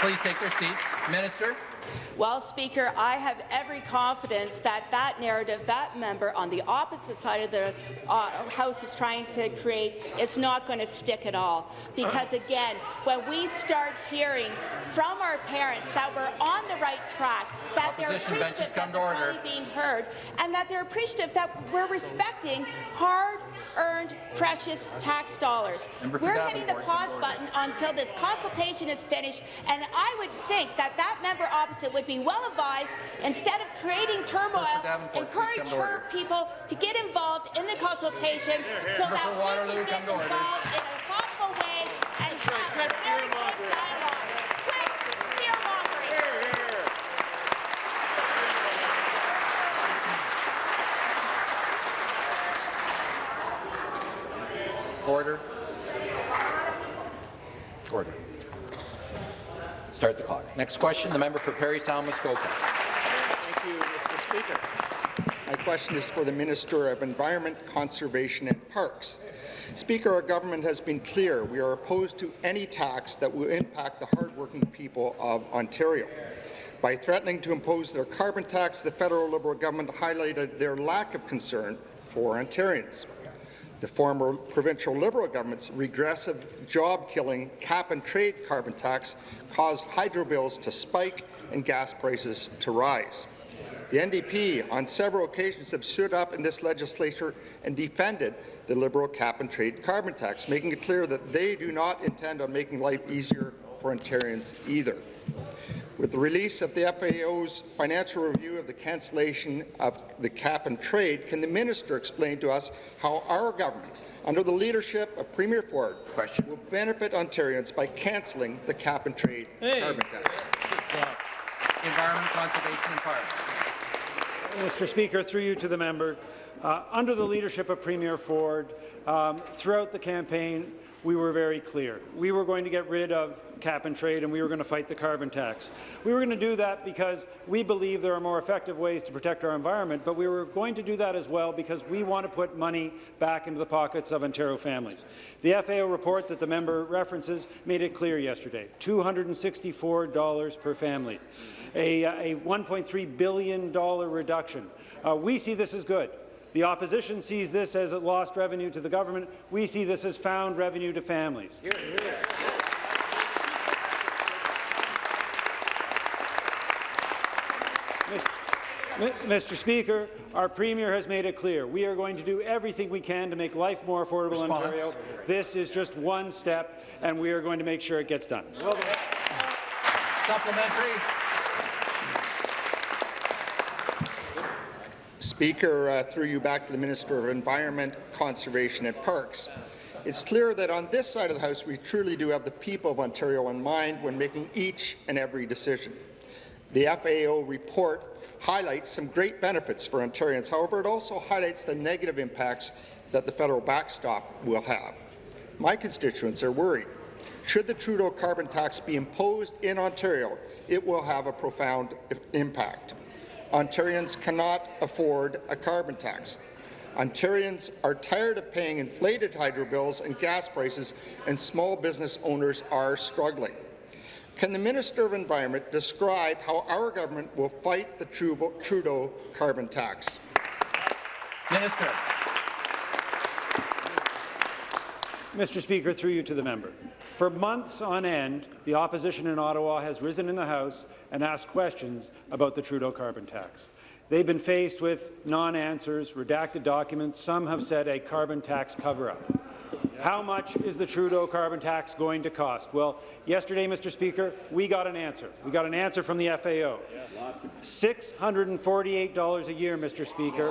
Please take their seats. Minister. Well, Speaker, I have every confidence that that narrative that member on the opposite side of the uh, House is trying to create is not going to stick at all. Because again, when we start hearing from our parents that we're on the right track, that they're appreciative that they're being heard, and that they're appreciative that we're respecting hard earned precious tax dollars. We're hitting the pause button until this consultation is finished, and I would think that that member opposite would be well advised, instead of creating turmoil, encourage come her people to get involved in the consultation so that for we Waterloo, can come get involved in a thoughtful way and have a very good dialogue. Order. Order. Start the clock. Next question, the member for Parry Sound Muskoka. Thank you, Mr. Speaker. My question is for the Minister of Environment, Conservation and Parks. Speaker, our government has been clear. We are opposed to any tax that will impact the hardworking people of Ontario. By threatening to impose their carbon tax, the federal Liberal government highlighted their lack of concern for Ontarians. The former provincial Liberal government's regressive, job-killing cap-and-trade carbon tax caused hydro bills to spike and gas prices to rise. The NDP on several occasions have stood up in this legislature and defended the Liberal cap-and-trade carbon tax, making it clear that they do not intend on making life easier for Ontarians either. With the release of the FAO's financial review of the cancellation of the cap and trade, can the minister explain to us how our government under the leadership of Premier Ford, Question. will benefit Ontarians by cancelling the cap-and-trade carbon tax. Environment, Conservation and Parks. Mr. Speaker, through you to the member, uh, under the leadership of Premier Ford, um, throughout the campaign, we were very clear. We were going to get rid of cap and trade and we were going to fight the carbon tax. We were going to do that because we believe there are more effective ways to protect our environment, but we were going to do that as well because we want to put money back into the pockets of Ontario families. The FAO report that the member references made it clear yesterday, $264 per family, a, a $1.3 billion reduction. Uh, we see this as good. The opposition sees this as lost revenue to the government. We see this as found revenue to families. Hear, hear. Mr. Speaker, our Premier has made it clear we are going to do everything we can to make life more affordable Response. in Ontario. This is just one step, and we are going to make sure it gets done. Supplementary. Speaker, uh, through you back to the Minister of Environment, Conservation and Parks. It's clear that on this side of the House we truly do have the people of Ontario in mind when making each and every decision. The FAO report highlights some great benefits for Ontarians. However, it also highlights the negative impacts that the federal backstop will have. My constituents are worried. Should the Trudeau carbon tax be imposed in Ontario, it will have a profound impact. Ontarians cannot afford a carbon tax. Ontarians are tired of paying inflated hydro bills and gas prices, and small business owners are struggling. Can the Minister of Environment describe how our government will fight the Trudeau carbon tax? Minister. Mr. Speaker, through you to the member. For months on end, the opposition in Ottawa has risen in the House and asked questions about the Trudeau carbon tax. They've been faced with non-answers, redacted documents. Some have said a carbon tax cover-up. How much is the Trudeau carbon tax going to cost? Well, yesterday, Mr. Speaker, we got an answer. We got an answer from the FAO. $648 a year, Mr. Speaker.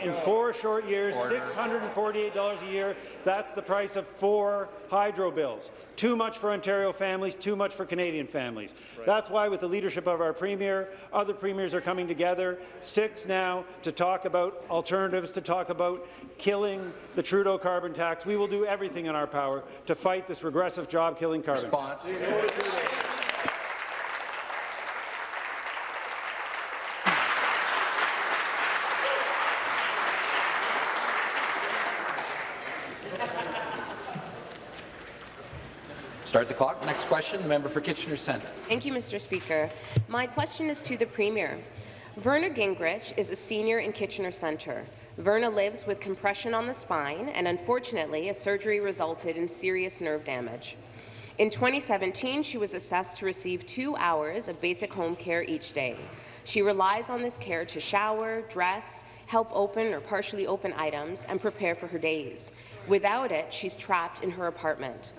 In four short years, $648 a year. That's the price of four hydro bills. Too much for Ontario families, too much for Canadian families. That's why, with the leadership of our Premier, other premiers are coming together, six now, to talk about alternatives, to talk about killing the Trudeau carbon tax. We will do everything in our power to fight this regressive job-killing carbon. Response. Start the clock. Next question, the member for Kitchener Centre. Thank you, Mr. Speaker. My question is to the Premier. Verna Gingrich is a senior in Kitchener Centre. Verna lives with compression on the spine, and unfortunately, a surgery resulted in serious nerve damage. In 2017, she was assessed to receive two hours of basic home care each day. She relies on this care to shower, dress, help open or partially open items, and prepare for her days. Without it, she's trapped in her apartment.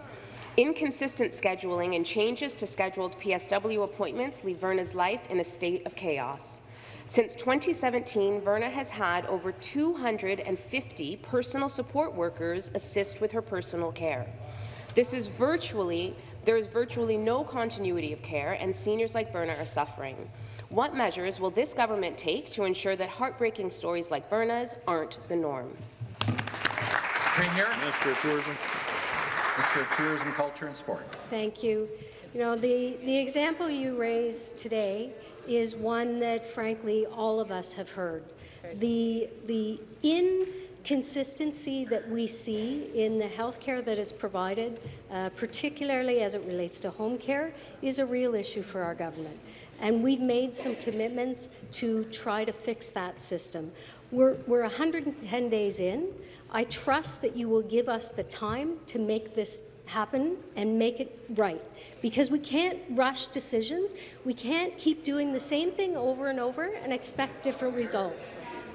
Inconsistent scheduling and changes to scheduled PSW appointments leave Verna's life in a state of chaos. Since 2017, Verna has had over 250 personal support workers assist with her personal care. This is virtually, there is virtually no continuity of care, and seniors like Verna are suffering. What measures will this government take to ensure that heartbreaking stories like Verna's aren't the norm? Premier. Minister of Tourism. Minister of Tourism, Culture and Sport. Thank you. You know, the, the example you raised today is one that, frankly, all of us have heard. The, the inconsistency that we see in the health care that is provided, uh, particularly as it relates to home care, is a real issue for our government. And we've made some commitments to try to fix that system. We're, we're 110 days in. I trust that you will give us the time to make this happen and make it right. Because we can't rush decisions. We can't keep doing the same thing over and over and expect different results.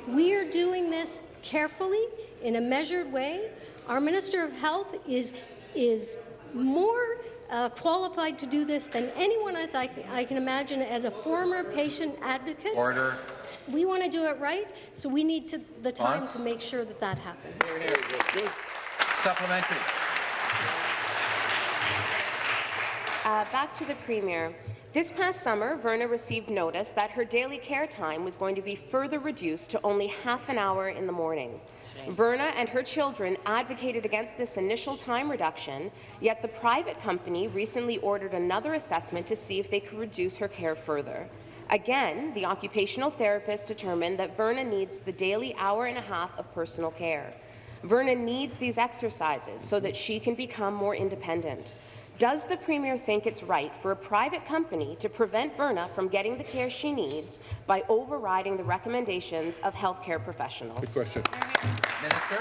We are doing this carefully, in a measured way. Our Minister of Health is, is more uh, qualified to do this than anyone as I, I can imagine as a former patient advocate. Order. we want to do it right, so we need to, the time Response? to make sure that that happens. Supplementary. Uh, back to the Premier. This past summer, Verna received notice that her daily care time was going to be further reduced to only half an hour in the morning. Verna and her children advocated against this initial time reduction, yet the private company recently ordered another assessment to see if they could reduce her care further. Again, the occupational therapist determined that Verna needs the daily hour and a half of personal care. Verna needs these exercises so that she can become more independent. Does the Premier think it's right for a private company to prevent Verna from getting the care she needs by overriding the recommendations of healthcare professionals? Good question. Minister.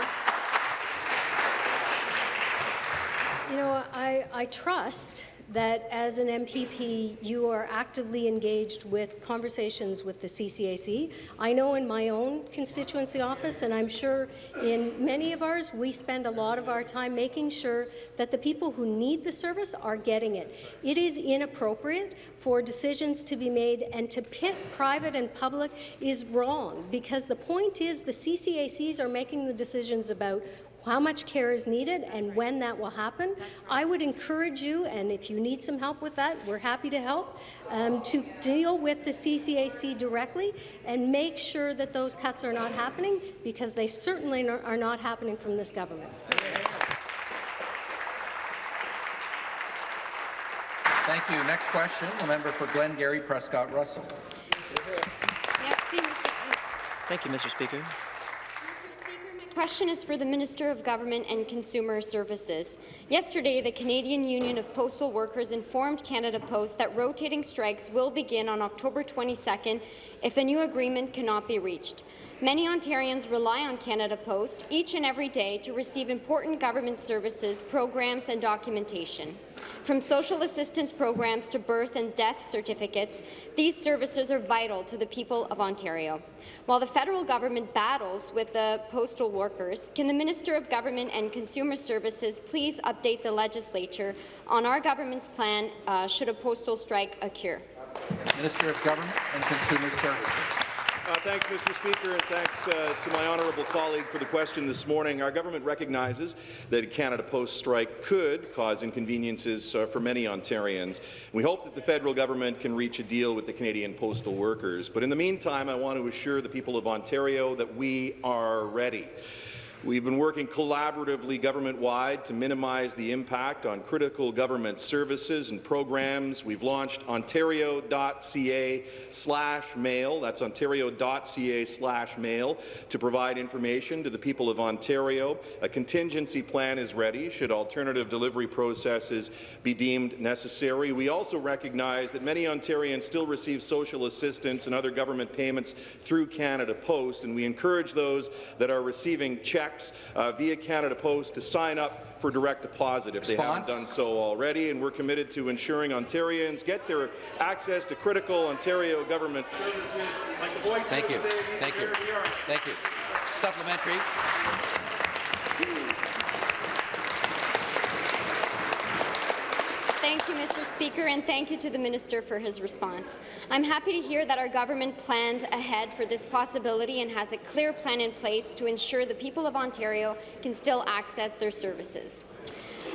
You know, I, I trust that as an MPP, you are actively engaged with conversations with the CCAC. I know in my own constituency office, and I'm sure in many of ours, we spend a lot of our time making sure that the people who need the service are getting it. It is inappropriate for decisions to be made, and to pit private and public is wrong, because the point is the CCACs are making the decisions about how much care is needed and when that will happen. I would encourage you, and if you need some help with that, we're happy to help, um, to deal with the CCAC directly and make sure that those cuts are not happening, because they certainly are not happening from this government. Thank you. Next question, the member for Glengarry Prescott Russell. Thank you, Mr. Speaker. Question is for the Minister of Government and Consumer Services. Yesterday, the Canadian Union of Postal Workers informed Canada Post that rotating strikes will begin on October 22nd if a new agreement cannot be reached. Many Ontarians rely on Canada Post each and every day to receive important government services, programs and documentation. From social assistance programs to birth and death certificates, these services are vital to the people of Ontario. While the federal government battles with the postal workers, can the Minister of Government and Consumer Services please update the legislature on our government's plan uh, should a postal strike occur? Minister of Government and Consumer Services. Uh, thanks, Mr. Speaker, and thanks uh, to my honourable colleague for the question this morning. Our government recognizes that a Canada Post strike could cause inconveniences uh, for many Ontarians. We hope that the federal government can reach a deal with the Canadian postal workers. But in the meantime, I want to assure the people of Ontario that we are ready. We've been working collaboratively government-wide to minimize the impact on critical government services and programs. We've launched ontario.ca slash mail, that's ontario.ca slash mail, to provide information to the people of Ontario. A contingency plan is ready should alternative delivery processes be deemed necessary. We also recognize that many Ontarians still receive social assistance and other government payments through Canada Post, and we encourage those that are receiving checks uh, via Canada Post to sign up for direct deposit if they haven't done so already, and we're committed to ensuring Ontarians get their access to critical Ontario government services like the Voice Thank you. Thank you. Thank you. Supplementary. Thank you, Mr. Speaker, and thank you to the Minister for his response. I'm happy to hear that our government planned ahead for this possibility and has a clear plan in place to ensure the people of Ontario can still access their services.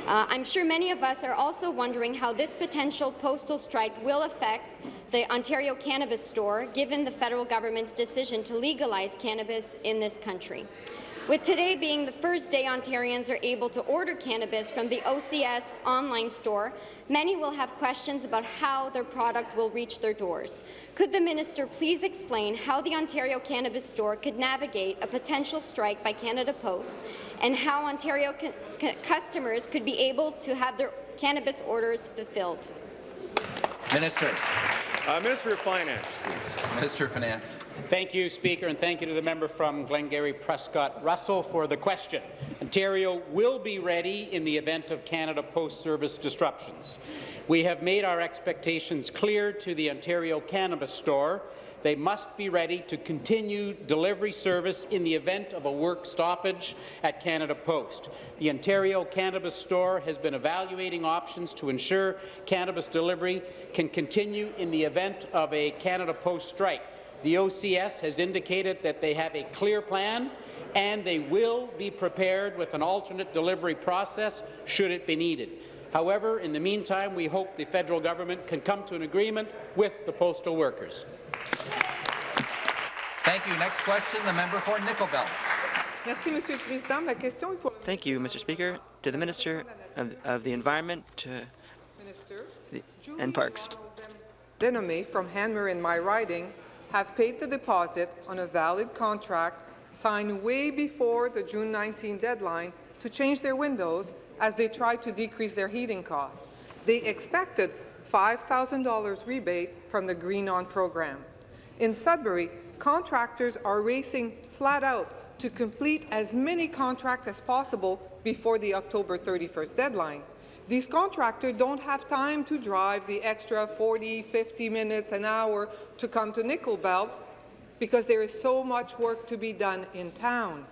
Uh, I'm sure many of us are also wondering how this potential postal strike will affect the Ontario Cannabis Store, given the federal government's decision to legalize cannabis in this country. With today being the first day Ontarians are able to order cannabis from the OCS online store, many will have questions about how their product will reach their doors. Could the minister please explain how the Ontario Cannabis Store could navigate a potential strike by Canada Post and how Ontario customers could be able to have their cannabis orders fulfilled? Minister. Uh, Minister of Finance, please. Minister of Finance. Thank you, Speaker, and thank you to the member from Glengarry Prescott Russell for the question. Ontario will be ready in the event of Canada Post service disruptions. We have made our expectations clear to the Ontario Cannabis Store they must be ready to continue delivery service in the event of a work stoppage at Canada Post. The Ontario Cannabis Store has been evaluating options to ensure cannabis delivery can continue in the event of a Canada Post strike. The OCS has indicated that they have a clear plan and they will be prepared with an alternate delivery process should it be needed. However, in the meantime, we hope the federal government can come to an agreement with the postal workers. Thank you. Next question, the member for Nickel Belt. Merci, Monsieur le Président. Ma question est pour Thank you, Mr. Speaker. To the Minister of, of the Environment to Minister. the, and Parks. Denome from Hanmer in my riding have paid the deposit on a valid contract signed way before the June 19 deadline to change their windows as they tried to decrease their heating costs. They expected $5,000 rebate from the GreenON program. In Sudbury, contractors are racing flat out to complete as many contracts as possible before the October 31st deadline. These contractors don't have time to drive the extra 40, 50 minutes, an hour to come to Nickel Belt because there is so much work to be done in town.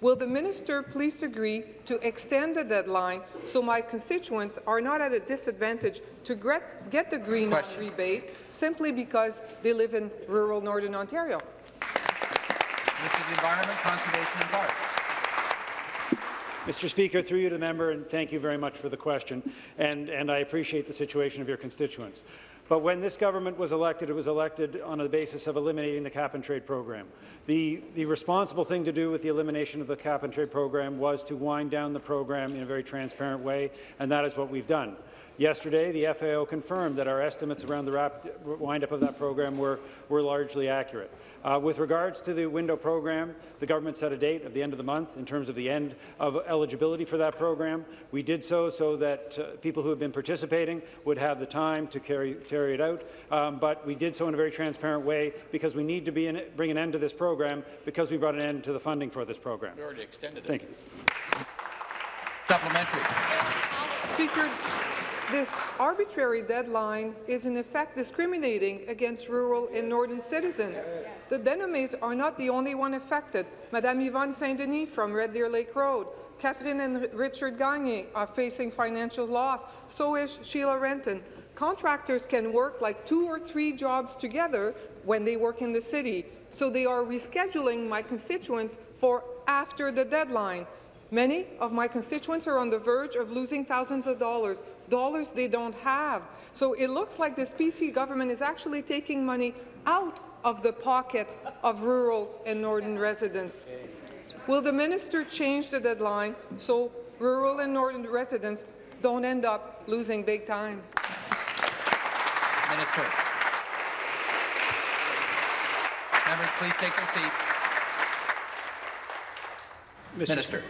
Will the minister please agree to extend the deadline so my constituents are not at a disadvantage to get, get the green Question. rebate simply because they live in rural Northern Ontario? Minister of the Environment, Conservation and Parks. Mr. Speaker, through you to the member, and thank you very much for the question, and, and I appreciate the situation of your constituents. But when this government was elected, it was elected on the basis of eliminating the cap-and-trade program. The, the responsible thing to do with the elimination of the cap-and-trade program was to wind down the program in a very transparent way, and that is what we've done. Yesterday, the FAO confirmed that our estimates around the rapid wind-up of that program were, were largely accurate. Uh, with regards to the window program, the government set a date of the end of the month in terms of the end of eligibility for that program. We did so so that uh, people who have been participating would have the time to carry, carry it out, um, but we did so in a very transparent way because we need to be in, bring an end to this program because we brought an end to the funding for this program. We already extended it. Thank you. Supplementary. Speaker, this arbitrary deadline is in effect discriminating against rural and northern citizens. The Denomes are not the only one affected. Madame Yvonne Saint-Denis from Red Deer Lake Road, Catherine and Richard Gagne are facing financial loss. So is Sheila Renton. Contractors can work like two or three jobs together when they work in the city. So they are rescheduling my constituents for after the deadline. Many of my constituents are on the verge of losing thousands of dollars, dollars they don't have. So it looks like this PC government is actually taking money out of the pockets of rural and northern residents. Will the minister change the deadline so rural and northern residents don't end up losing big time? Minister. Members, please take their seats. Mr. Minister.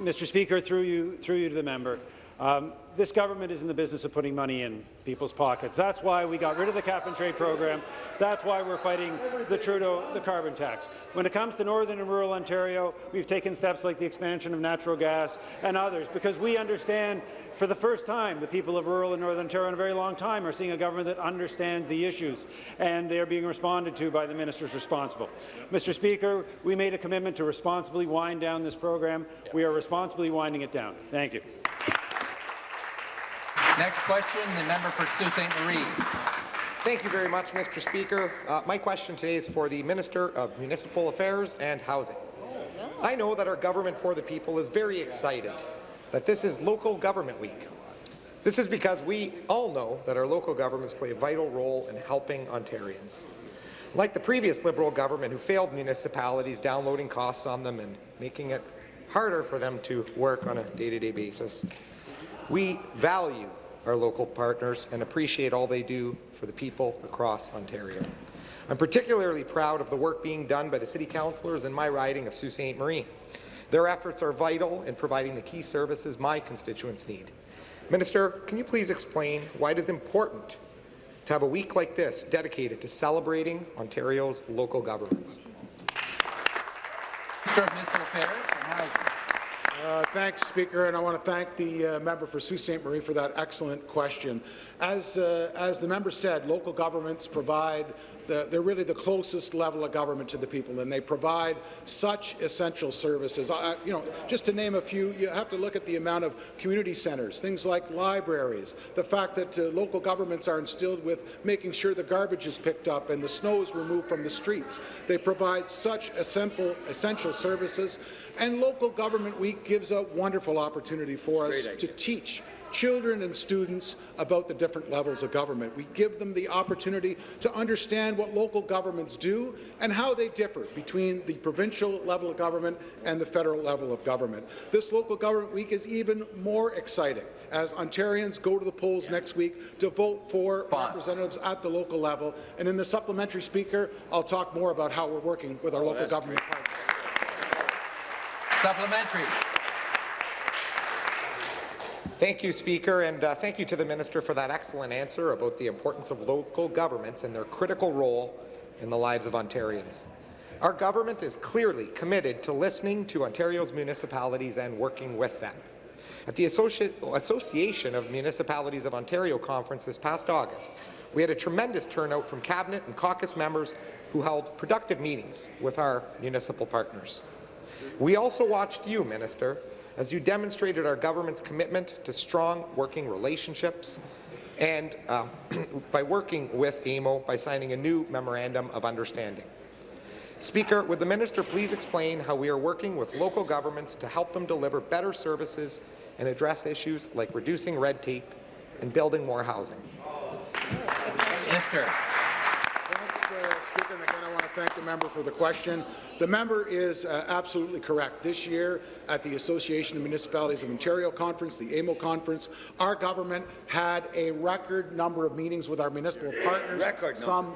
Mr. Speaker, through you, through you to the member, um, this government is in the business of putting money in people's pockets. That's why we got rid of the cap-and-trade program. That's why we're fighting the Trudeau, the carbon tax. When it comes to northern and rural Ontario, we've taken steps like the expansion of natural gas and others, because we understand, for the first time, the people of rural and northern Ontario in a very long time are seeing a government that understands the issues, and they are being responded to by the ministers responsible. Mr. Speaker, we made a commitment to responsibly wind down this program. We are responsibly winding it down. Thank you. Next question, the member for Sault Ste. Marie. Thank you very much, Mr. Speaker. Uh, my question today is for the Minister of Municipal Affairs and Housing. I know that our Government for the People is very excited that this is Local Government Week. This is because we all know that our local governments play a vital role in helping Ontarians. Like the previous Liberal government who failed municipalities downloading costs on them and making it harder for them to work on a day-to-day -day basis, we value our local partners and appreciate all they do for the people across Ontario. I'm particularly proud of the work being done by the City Councillors in my riding of Sault Ste. Marie. Their efforts are vital in providing the key services my constituents need. Minister, can you please explain why it is important to have a week like this dedicated to celebrating Ontario's local governments? Minister of Municipal Affairs and Housing. Uh, thanks, Speaker, and I want to thank the uh, member for Sault Ste. Marie for that excellent question. As, uh, as the member said, local governments provide the, they're really the closest level of government to the people, and they provide such essential services. I, you know, just to name a few, you have to look at the amount of community centres, things like libraries, the fact that uh, local governments are instilled with making sure the garbage is picked up and the snow is removed from the streets. They provide such essential, essential services, and Local Government Week gives a wonderful opportunity for us to teach children and students about the different levels of government. We give them the opportunity to understand what local governments do and how they differ between the provincial level of government and the federal level of government. This Local Government Week is even more exciting as Ontarians go to the polls next week to vote for representatives at the local level. And in the supplementary speaker, I'll talk more about how we're working with our local government partners. Supplementary. Thank you, Speaker, and uh, thank you to the Minister for that excellent answer about the importance of local governments and their critical role in the lives of Ontarians. Our government is clearly committed to listening to Ontario's municipalities and working with them. At the Associ Association of Municipalities of Ontario conference this past August, we had a tremendous turnout from Cabinet and caucus members who held productive meetings with our municipal partners. We also watched you, Minister, as you demonstrated our government's commitment to strong working relationships and uh, <clears throat> by working with AMO by signing a new Memorandum of Understanding. Speaker, would the minister please explain how we are working with local governments to help them deliver better services and address issues like reducing red tape and building more housing? Minister. Thanks, uh, Speaker. And again, I want to thank the member for the question. The member is uh, absolutely correct. This year, at the Association of Municipalities of Ontario conference, the AMO conference, our government had a record number of meetings with our municipal partners, Record some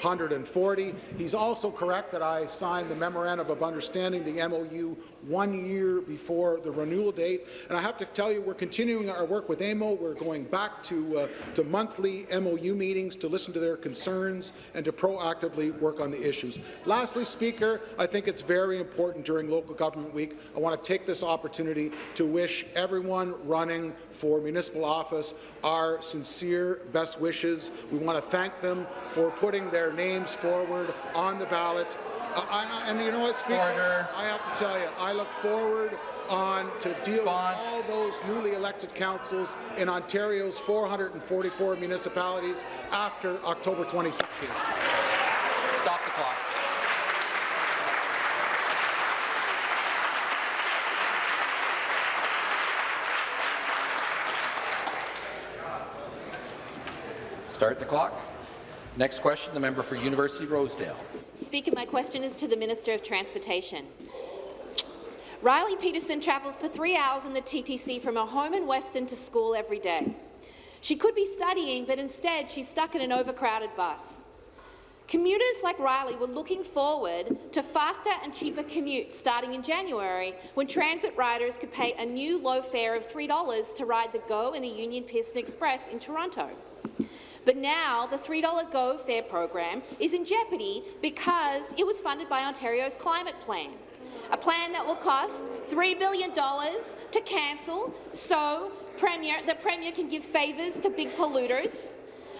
540. He's also correct that I signed the Memorandum of Understanding, the MOU, one year before the renewal date. And I have to tell you, we're continuing our work with AMO. We're going back to, uh, to monthly MOU meetings to listen to their concerns and to proactively work on the issues. Lastly, Speaker, I think it's very important during Local Government Week. I want to take this opportunity to wish everyone running for municipal office our sincere best wishes. We want to thank them for putting their names forward on the ballot. Uh, I, and you know what, Speaker? Order. I have to tell you, I look forward on to deal Response. with all those newly elected councils in Ontario's 444 municipalities after October 2016. Stop the clock. Start the clock. Next question, the member for University Rosedale. Speaker, my question is to the Minister of Transportation. Riley Peterson travels for three hours in the TTC from her home in Weston to school every day. She could be studying, but instead she's stuck in an overcrowded bus. Commuters like Riley were looking forward to faster and cheaper commutes starting in January when transit riders could pay a new low fare of $3 to ride the GO and the Union Pearson Express in Toronto. But now the $3 GO fare program is in jeopardy because it was funded by Ontario's climate plan, a plan that will cost $3 billion to cancel so Premier, the Premier can give favours to big polluters,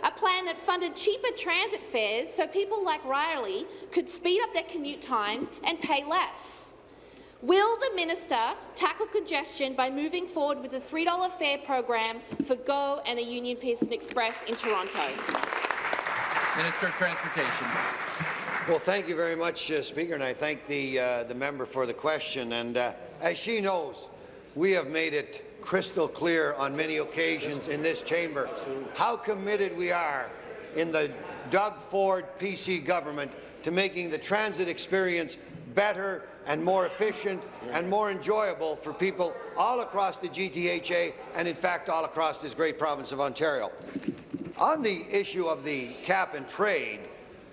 a plan that funded cheaper transit fares so people like Riley could speed up their commute times and pay less. Will the minister tackle congestion by moving forward with a $3 fare program for GO and the Union Pearson Express in Toronto? Minister of Transportation. Well, thank you very much, uh, Speaker, and I thank the, uh, the member for the question. And uh, as she knows, we have made it crystal clear on many occasions in this chamber how committed we are in the Doug Ford PC government to making the transit experience better and more efficient and more enjoyable for people all across the GTHA and, in fact, all across this great province of Ontario. On the issue of the cap and trade,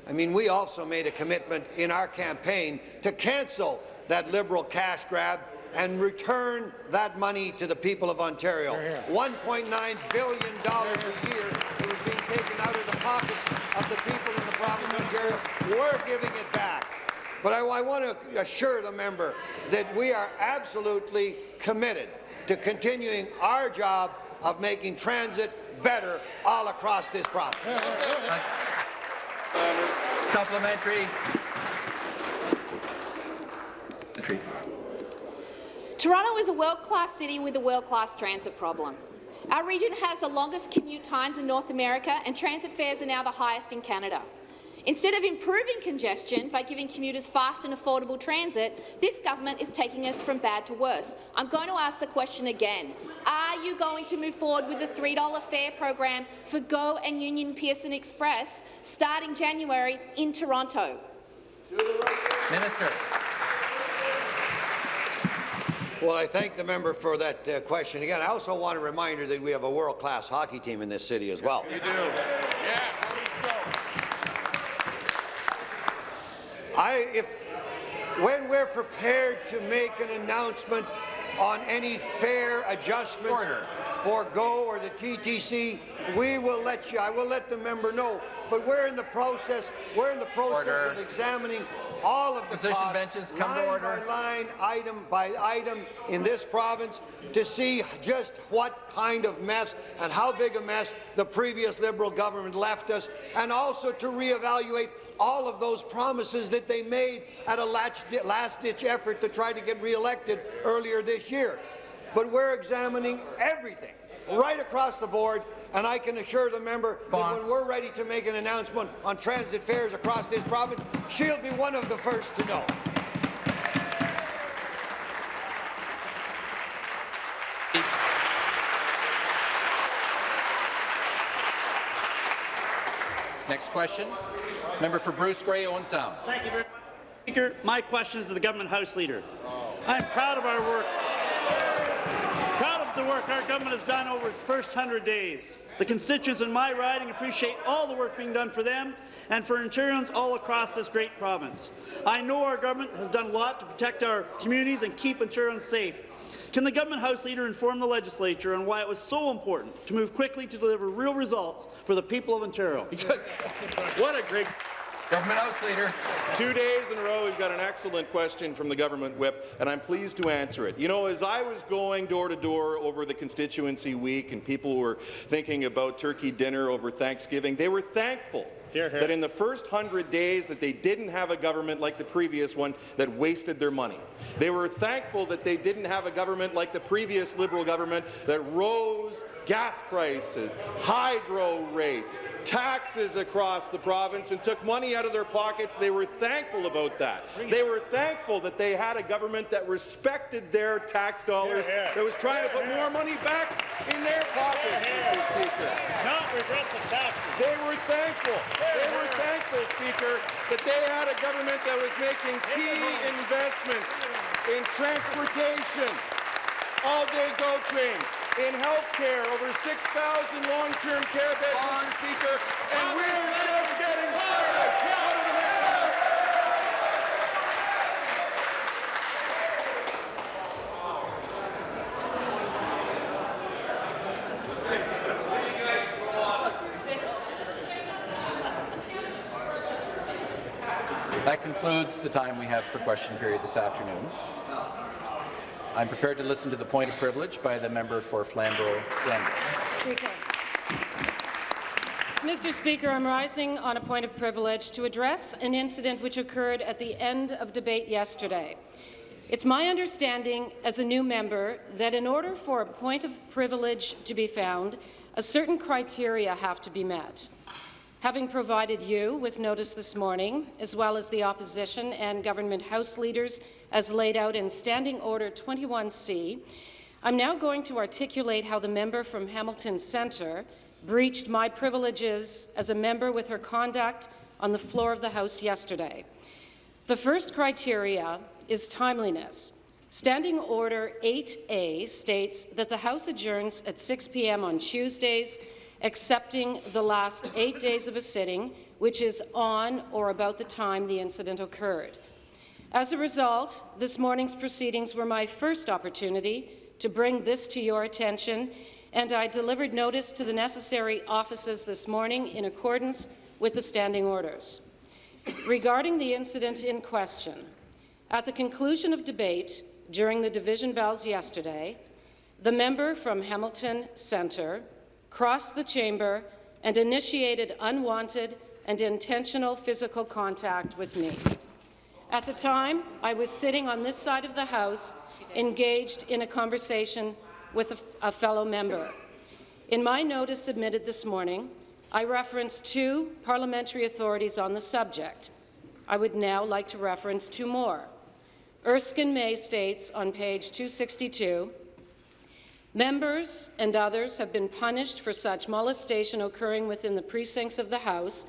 I mean, we also made a commitment in our campaign to cancel that Liberal cash grab and return that money to the people of Ontario. $1.9 billion a year that was being taken out of the pockets of the people in the province of Ontario. We're giving it back. But I, I want to assure the member that we are absolutely committed to continuing our job of making transit better all across this province. That's Supplementary. Toronto is a world-class city with a world-class transit problem. Our region has the longest commute times in North America, and transit fares are now the highest in Canada. Instead of improving congestion by giving commuters fast and affordable transit, this government is taking us from bad to worse. I'm going to ask the question again. Are you going to move forward with the $3 fare program for GO and Union Pearson Express starting January in Toronto? Minister. Well, I thank the member for that uh, question. Again, I also want a reminder that we have a world-class hockey team in this city as well. You do. I, if, when we're prepared to make an announcement on any fare adjustments Order. For GO or the TTC, we will let you. I will let the member know. But we're in the process. We're in the process Order. of examining all of the Position costs, benches, come to line order. by line, item by item in this province to see just what kind of mess and how big a mess the previous Liberal government left us, and also to reevaluate all of those promises that they made at a last-ditch effort to try to get re-elected earlier this year. But we're examining everything right across the board, and I can assure the member that when we're ready to make an announcement on transit fares across this province, she'll be one of the first to know. Next question. Member for Bruce Grey, Owen Sound. Thank you very much, Speaker. My question is to the government House Leader. I'm proud of our work. The work our government has done over its first 100 days. The constituents in my riding appreciate all the work being done for them and for Ontarians all across this great province. I know our government has done a lot to protect our communities and keep Ontarians safe. Can the government House Leader inform the legislature on why it was so important to move quickly to deliver real results for the people of Ontario? <laughs> What a great Government House Leader. Two days in a row, we've got an excellent question from the government whip, and I'm pleased to answer it. You know, as I was going door to door over the constituency week and people were thinking about turkey dinner over Thanksgiving, they were thankful Hear, hear. that in the first hundred days that they didn't have a government like the previous one that wasted their money. They were thankful that they didn't have a government like the previous Liberal government that rose gas prices, hydro rates, taxes across the province and took money out of their pockets. They were thankful about that. They were thankful that they had a government that respected their tax dollars, Hear, hear. that was trying to put more money back in their pockets, Mr. Speaker. Not regressive taxes. They were thankful. They were thankful, Speaker, that they had a government that was making key investments in transportation, all-day GO trains, in health care, over 6,000 long-term care beds, Mr. Speaker, and we're just getting started. What are the next That concludes the time we have for question period this afternoon. I'm prepared to listen to the point of privilege by the member for Flamborough-Glanbrook. Speaker. Mr. Speaker, I'm rising on a point of privilege to address an incident which occurred at the end of debate yesterday. It's my understanding as a new member that in order for a point of privilege to be found, a certain criteria have to be met. Having provided you with notice this morning, as well as the opposition and government House leaders as laid out in Standing Order 21C, I'm now going to articulate how the member from Hamilton Centre breached my privileges as a member with her conduct on the floor of the House yesterday. The first criteria is timeliness. Standing Order 8A states that the House adjourns at 6 p.m. on Tuesdays, excepting the last eight days of a sitting, which is on or about the time the incident occurred. As a result, this morning's proceedings were my first opportunity to bring this to your attention, and I delivered notice to the necessary offices this morning in accordance with the standing orders. Regarding the incident in question, at the conclusion of debate during the division bells yesterday, the member from Hamilton Centre crossed the chamber and initiated unwanted, and intentional physical contact with me. At the time, I was sitting on this side of the House, engaged in a conversation with a, a fellow member. In my notice submitted this morning, I referenced two parliamentary authorities on the subject. I would now like to reference two more. Erskine May states on page 262, Members and others have been punished for such molestation occurring within the precincts of the House,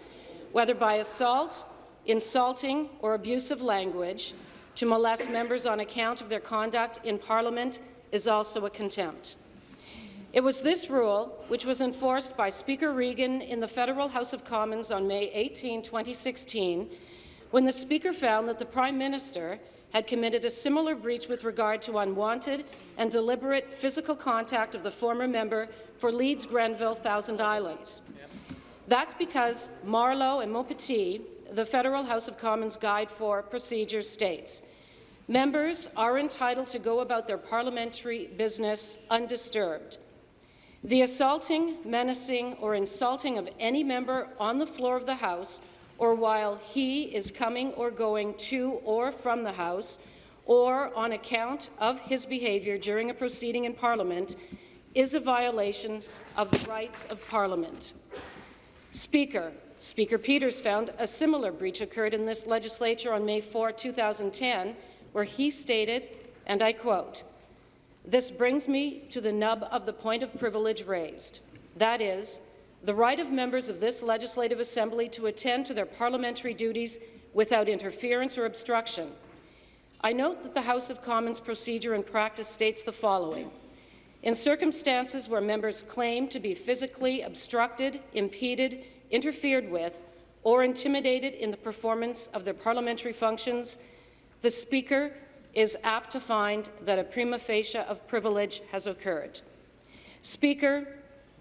whether by assault, insulting or abusive language, to molest members on account of their conduct in Parliament is also a contempt. It was this rule, which was enforced by Speaker Regan in the Federal House of Commons on May 18, 2016, when the Speaker found that the Prime Minister had committed a similar breach with regard to unwanted and deliberate physical contact of the former member for Leeds Grenville Thousand Islands. That's because Marleau and Montpetit, the Federal House of Commons Guide for Procedure states, members are entitled to go about their parliamentary business undisturbed. The assaulting, menacing, or insulting of any member on the floor of the House or while he is coming or going to or from the House, or on account of his behaviour during a proceeding in Parliament, is a violation of the rights of Parliament. Speaker, Speaker Peters found a similar breach occurred in this legislature on May 4, 2010, where he stated, and I quote, This brings me to the nub of the point of privilege raised. That is, the right of members of this Legislative Assembly to attend to their parliamentary duties without interference or obstruction. I note that the House of Commons procedure and practice states the following. In circumstances where members claim to be physically obstructed, impeded, interfered with, or intimidated in the performance of their parliamentary functions, the Speaker is apt to find that a prima facie of privilege has occurred. Speaker,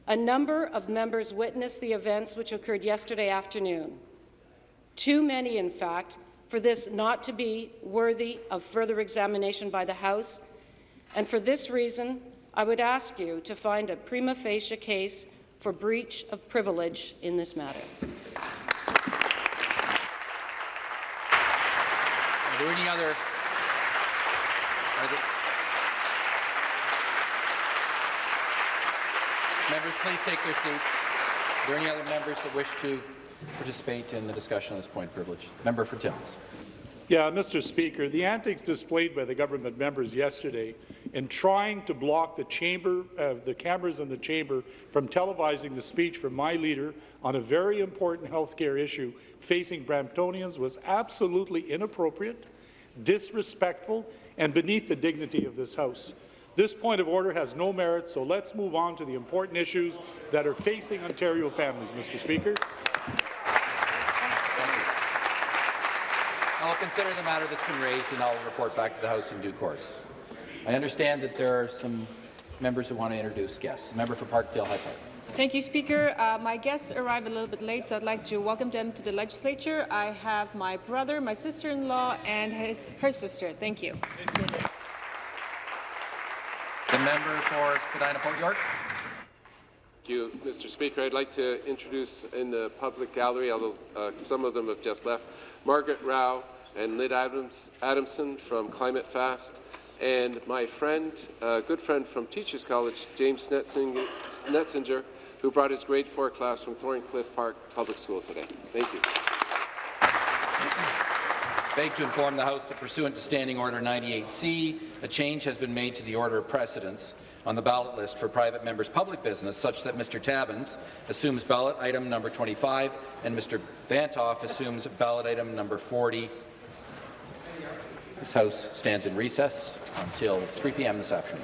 a number of members witnessed the events which occurred yesterday afternoon. Too many, in fact, for this not to be worthy of further examination by the House, and for this reason, I would ask you to find a prima facie case for breach of privilege in this matter. Are there any other? Are there, Members, please take their seats. Are there any other members that wish to participate in the discussion on this point privilege? Member for Timmins. Yeah, Mr. Speaker, the antics displayed by the government members yesterday in trying to block the chamber, uh, the cameras in the chamber from televising the speech from my leader on a very important health care issue facing Bramptonians was absolutely inappropriate, disrespectful, and beneath the dignity of this House. This point of order has no merit, so let's move on to the important issues that are facing Ontario families, Mr. Speaker. I'll consider the matter that's been raised and I'll report back to the House in due course. I understand that there are some members who want to introduce guests. member for Parkdale High Park. Thank you, Speaker. Uh, my guests arrived a little bit late, so I'd like to welcome them to the legislature. I have my brother, my sister-in-law, and his, her sister. Thank you. Member for Spadina Fort York. Thank you, Mr. Speaker. I'd like to introduce in the public gallery, although uh, some of them have just left, Margaret Rao and Lyn Adams, Adamson from Climate Fast, and my friend, uh, good friend from Teachers College, James Netzinger, who brought his grade 4 class from Thorncliffe Park Public School today. Thank you beg to inform the House that pursuant to Standing Order 98C, a change has been made to the order of precedence on the ballot list for private members' public business, such that Mr. Tabuns assumes ballot item number 25 and Mr. Vanthof assumes ballot item number 40. This House stands in recess until 3 p.m. this afternoon.